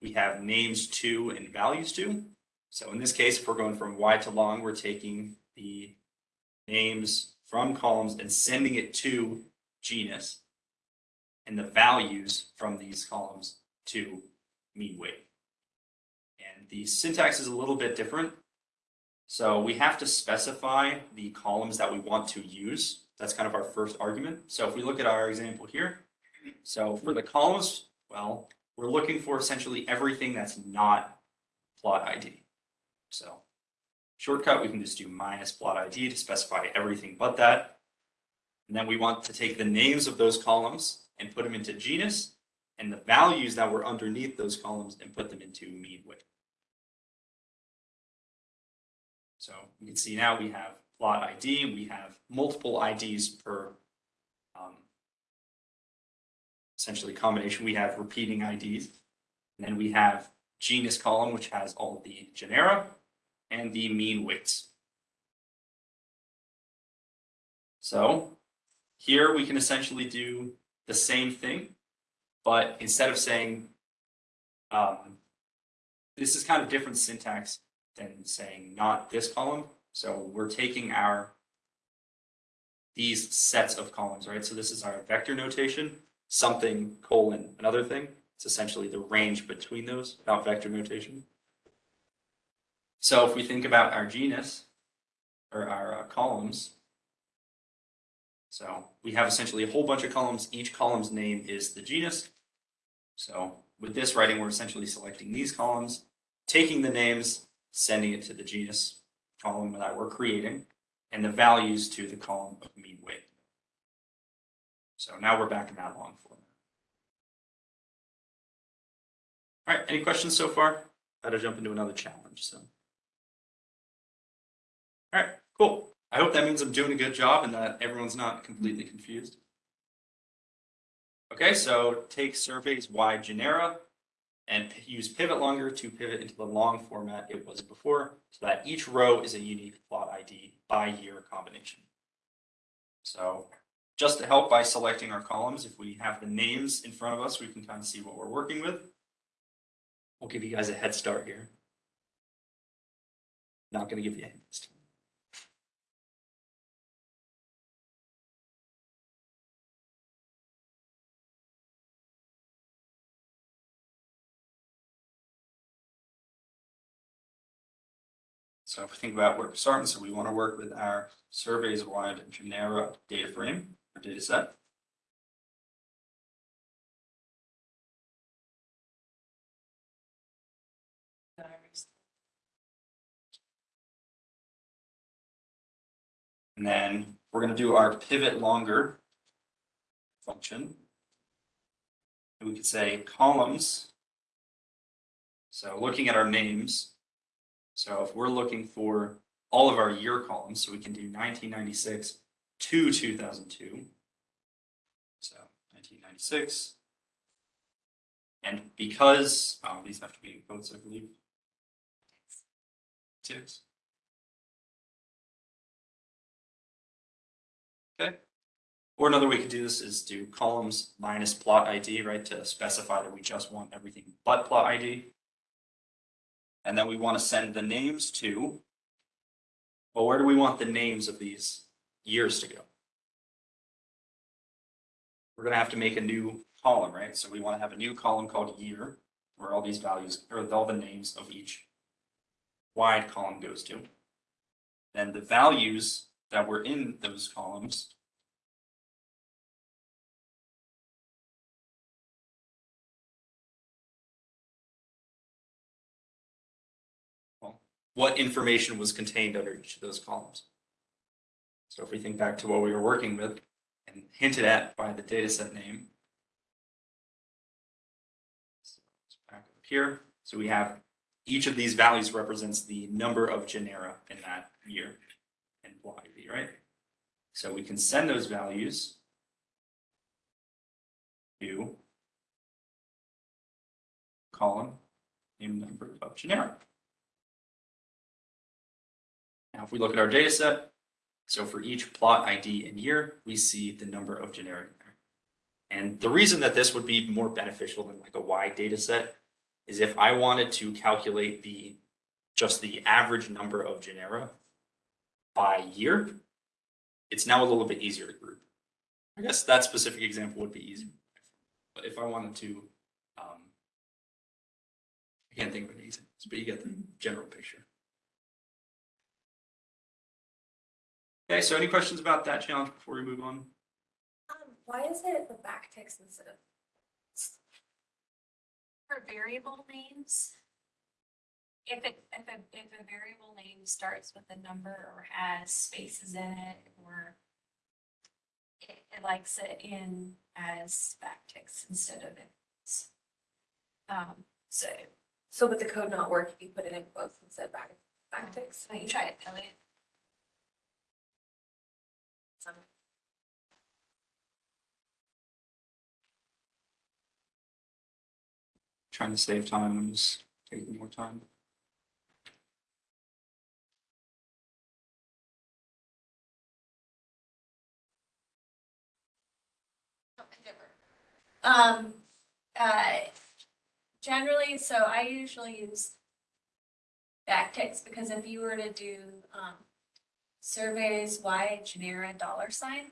we have names to and values to. So in this case, if we're going from wide to long, we're taking the names from columns and sending it to genus and the values from these columns to mean weight. And the syntax is a little bit different. So we have to specify the columns that we want to use. That's kind of our first argument. So if we look at our example here, so for the columns, well, we're looking for essentially everything that's not plot ID. So shortcut, we can just do minus plot ID to specify everything but that. And then we want to take the names of those columns and put them into genus and the values that were underneath those columns and put them into mean weight. So you can see now we have plot ID we have multiple IDs per um, essentially combination. We have repeating IDs. And then we have genus column, which has all the genera and the mean weights. So here we can essentially do the same thing, but instead of saying, um, this is kind of different syntax than saying not this column. So we're taking our these sets of columns, right? So this is our vector notation, something colon another thing. It's essentially the range between those, not vector notation. So if we think about our genus or our uh, columns, so we have essentially a whole bunch of columns. Each column's name is the genus. So with this writing, we're essentially selecting these columns, taking the names, sending it to the genus column that we're creating, and the values to the column of mean weight. So now we're back in that long format. All right, any questions so far? Got to jump into another challenge, so. All right, cool. I hope that means I'm doing a good job and that everyone's not completely confused. Okay, so take surveys wide genera and use pivot longer to pivot into the long format it was before, so that each row is a unique plot ID by year combination. So just to help by selecting our columns, if we have the names in front of us, we can kind of see what we're working with. We'll give you guys a head start here. Not gonna give you a hint So if we think about where we're starting, so we want to work with our surveys wide genera data frame or data set. And then we're going to do our pivot longer function. And we could say columns. So looking at our names, so if we're looking for all of our year columns, so we can do nineteen ninety-six to two thousand two. So nineteen ninety-six. And because, oh, these have to be in quotes, I believe. Six. Okay. Or another way we to do this is do columns minus plot ID, right, to specify that we just want everything but plot ID. And then we want to send the names to, well, where do we want the names of these years to go? We're going to have to make a new column, right? So we want to have a new column called year, where all these values, or all the names of each wide column goes to. Then the values that were in those columns what information was contained under each of those columns. So if we think back to what we were working with and hinted at by the dataset name. Back up here, so we have each of these values represents the number of genera in that year and Y, right? So we can send those values to column named number of genera. Now, if we look at our data set, so for each plot ID and year, we see the number of genera there. And the reason that this would be more beneficial than like a wide data set is if I wanted to calculate the, just the average number of genera by year, it's now a little bit easier to group. I guess that specific example would be easier. But if I wanted to, um, I can't think of an example, but you get the general picture. Okay, so any questions about that challenge before we move on? Um, why is it the backticks instead of? For variable names. If it, if a, if a variable name starts with a number or has spaces in it or. It, it likes it in as backticks instead of it's. Um, so, So would the code not work if you put it in quotes instead of back, backticks? so you try it, Elliot. Some- Trying to save time, I'm just taking more time. Um, uh, generally, so I usually use backticks because if you were to do, um, surveys why genera dollar sign.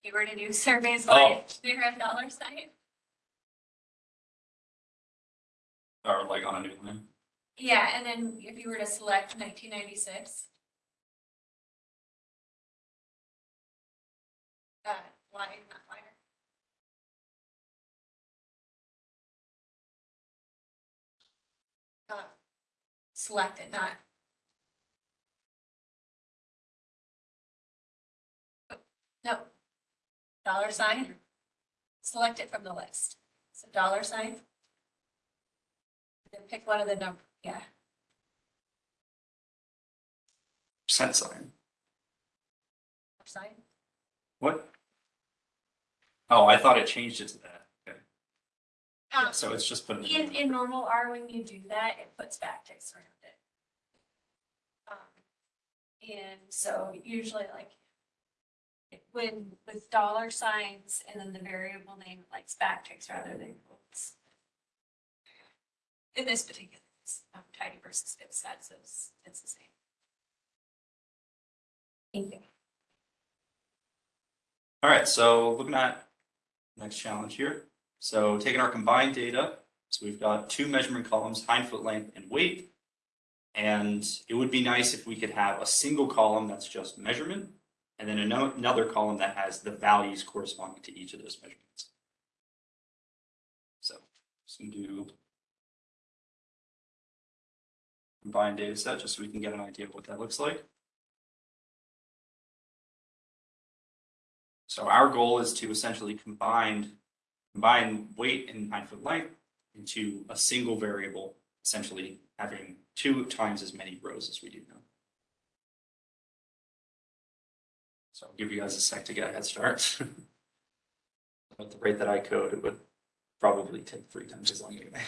If you were to do surveys Y genera dollar sign, Or like on a new line. yeah, and then if you were to select nineteen ninety-six. Uh, line, not liner. Uh, select it, not. No. Dollar sign. Select it from the list. So dollar sign. Pick one of the number, yeah. Percent sign. Sign. What? Oh, I thought it changed it to that. Okay. Um, So it's just putting. In, in normal R, when you do that, it puts backticks around it. Um, And so usually like when, with dollar signs and then the variable name it likes backticks rather than quotes. In this particular, case, um, tidyverse fixed sets, it's, it's the same. Thank you. All right, so looking at next challenge here. So taking our combined data, so we've got two measurement columns, hind foot length and weight. And it would be nice if we could have a single column that's just measurement, and then another column that has the values corresponding to each of those measurements. So, just gonna do combined data set, just so we can get an idea of what that looks like. So our goal is to essentially combine, combine weight and hind foot length into a single variable, essentially having two times as many rows as we do now. So I'll give you guys a sec to get a head start. At the rate that I code, it would probably take three times as long anyway.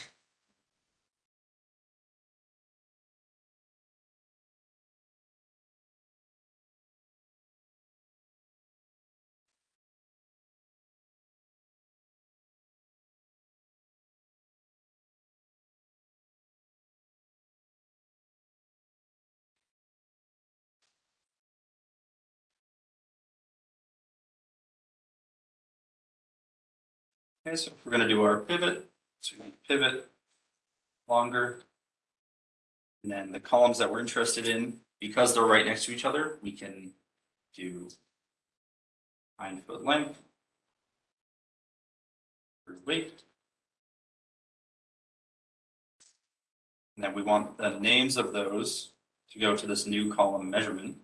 Okay, so we're gonna do our pivot, so we're pivot longer. And then the columns that we're interested in, because they're right next to each other, we can do hind foot length. Or weight. And then we want the names of those to go to this new column measurement.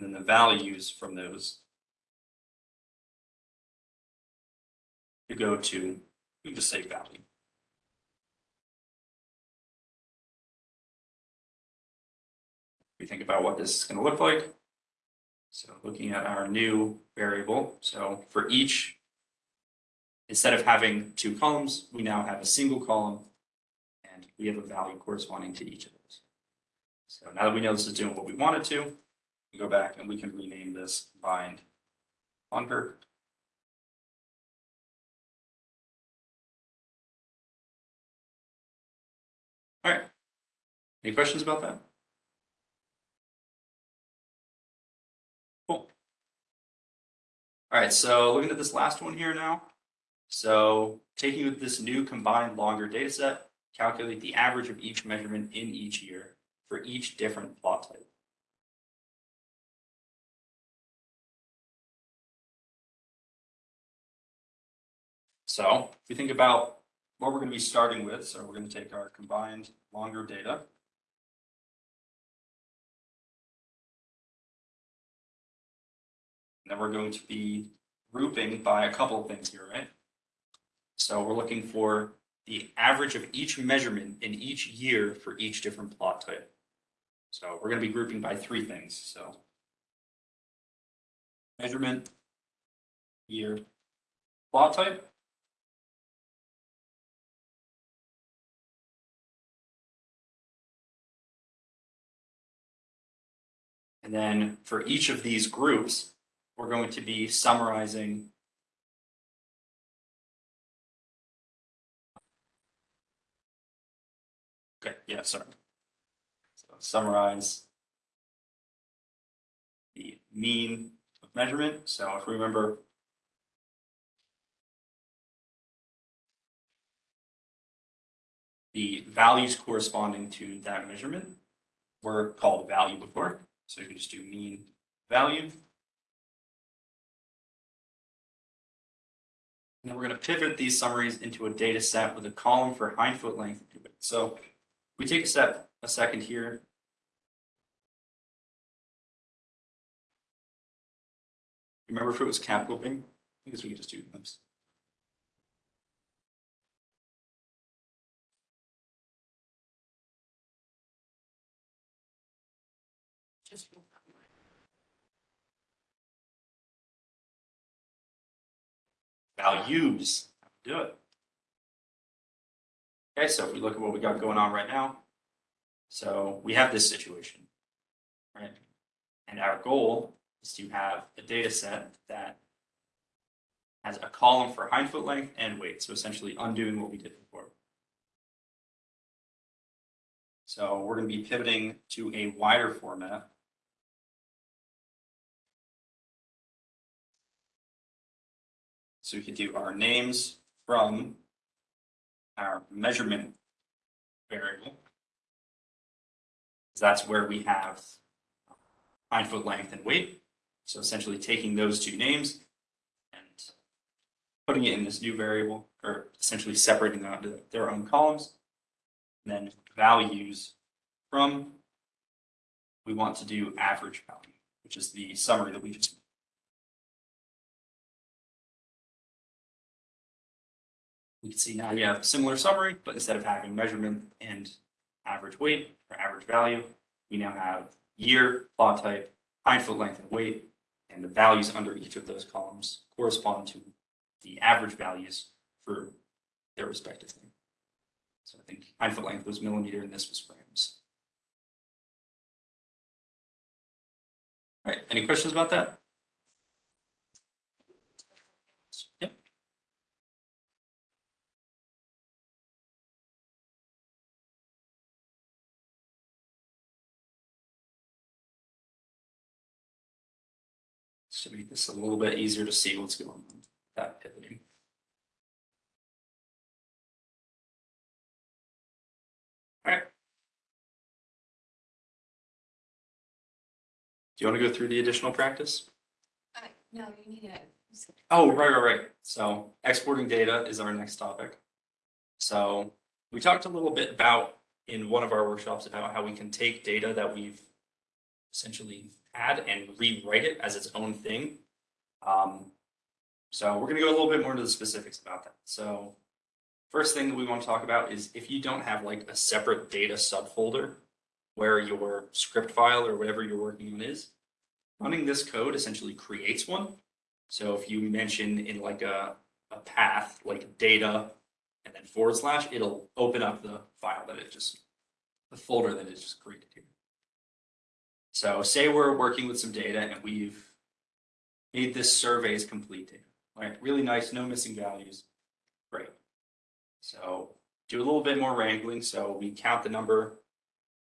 And then the values from those. To go to, just say value. We think about what this is gonna look like. So looking at our new variable, so for each, instead of having two columns, we now have a single column and we have a value corresponding to each of those. So now that we know this is doing what we wanted to, we go back and we can rename this bind longer. All right. Any questions about that? Cool. All right, so looking at this last one here now. So taking this new combined longer data set, calculate the average of each measurement in each year for each different plot type. So if we think about what we're going to be starting with, so we're going to take our combined longer data. Then we're going to be grouping by a couple of things here, right? So we're looking for the average of each measurement in each year for each different plot type. So we're going to be grouping by three things, so. Measurement, year, plot type. And then for each of these groups, we're going to be summarizing Okay, yeah, sorry. So summarize the mean of measurement. So if we remember the values corresponding to that measurement were called value before. So you can just do mean value. And then we're going to pivot these summaries into a data set with a column for hind foot length. So we take a step, a second here. Remember if it was cap looping? I guess we could just do this. Values, do it. Okay, so if we look at what we got going on right now, so we have this situation, right? And our goal is to have a data set that has a column for hind foot length and weight, so essentially undoing what we did before. So we're going to be pivoting to a wider format. So we could do our names from our measurement variable. That's where we have hind foot length and weight. So essentially taking those two names and putting it in this new variable, or essentially separating them into their own columns. And then values from, we want to do average value, which is the summary that we just made. We can see now we have a similar summary, but instead of having measurement and average weight or average value, we now have year, plot type, hind foot length and weight, and the values under each of those columns correspond to the average values for their respective thing. So I think hind foot length was millimeter and this was grams. All right, any questions about that? To make this a little bit easier to see what's going on with that pivoting. All right. Do you want to go through the additional practice? Uh, no, you need it. Oh, right, right, right. So exporting data is our next topic. So we talked a little bit about in one of our workshops about how we can take data that we've essentially had and rewrite it as its own thing. Um, so we're gonna go a little bit more into the specifics about that. So first thing that we want to talk about is if you don't have like a separate data subfolder where your script file or whatever you're working on is, running this code essentially creates one. So if you mention in like a, a path, like data and then forward slash, it'll open up the file that it just, the folder that it just created here. So say we're working with some data and we've made this survey surveys complete data, right? Really nice, no missing values. Great. So do a little bit more wrangling. So we count the number,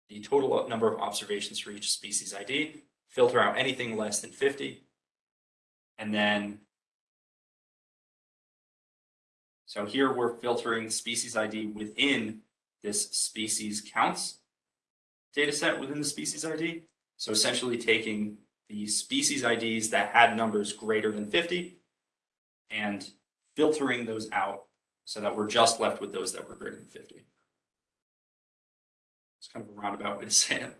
the total number of observations for each species ID, filter out anything less than 50. And then so here we're filtering species ID within this species counts data set within the species ID. So essentially taking the species IDs that had numbers greater than 50 and filtering those out so that we're just left with those that were greater than 50. It's kind of a roundabout way to say it.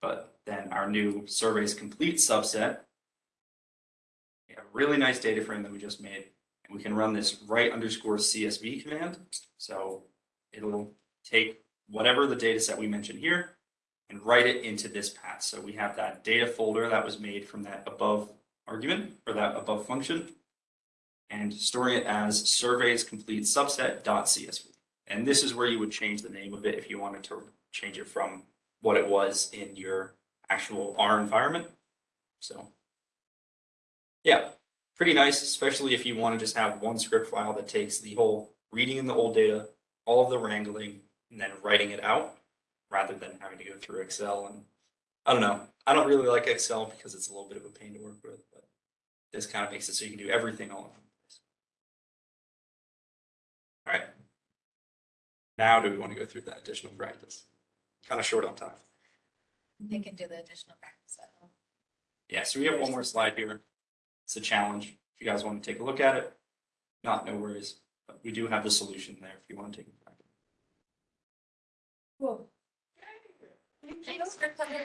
But then our new surveys complete subset. We have a really nice data frame that we just made. And we can run this write underscore CSV command. So it'll take whatever the data set we mentioned here and write it into this path. So we have that data folder that was made from that above argument or that above function and storing it as surveys complete subset.csv. And this is where you would change the name of it if you wanted to change it from what it was in your actual R environment. So yeah, pretty nice, especially if you want to just have one script file that takes the whole reading in the old data, all of the wrangling, and then writing it out rather than having to go through Excel. And I don't know, I don't really like Excel because it's a little bit of a pain to work with, but this kind of makes it so you can do everything all in one place. All right. Now do we want to go through that additional practice? Kind of short on time. They can do the additional practice at home. Yeah, so we have one more slide here. It's a challenge. If you guys want to take a look at it, not no worries. But we do have the solution there if you want to take Thanks for coming.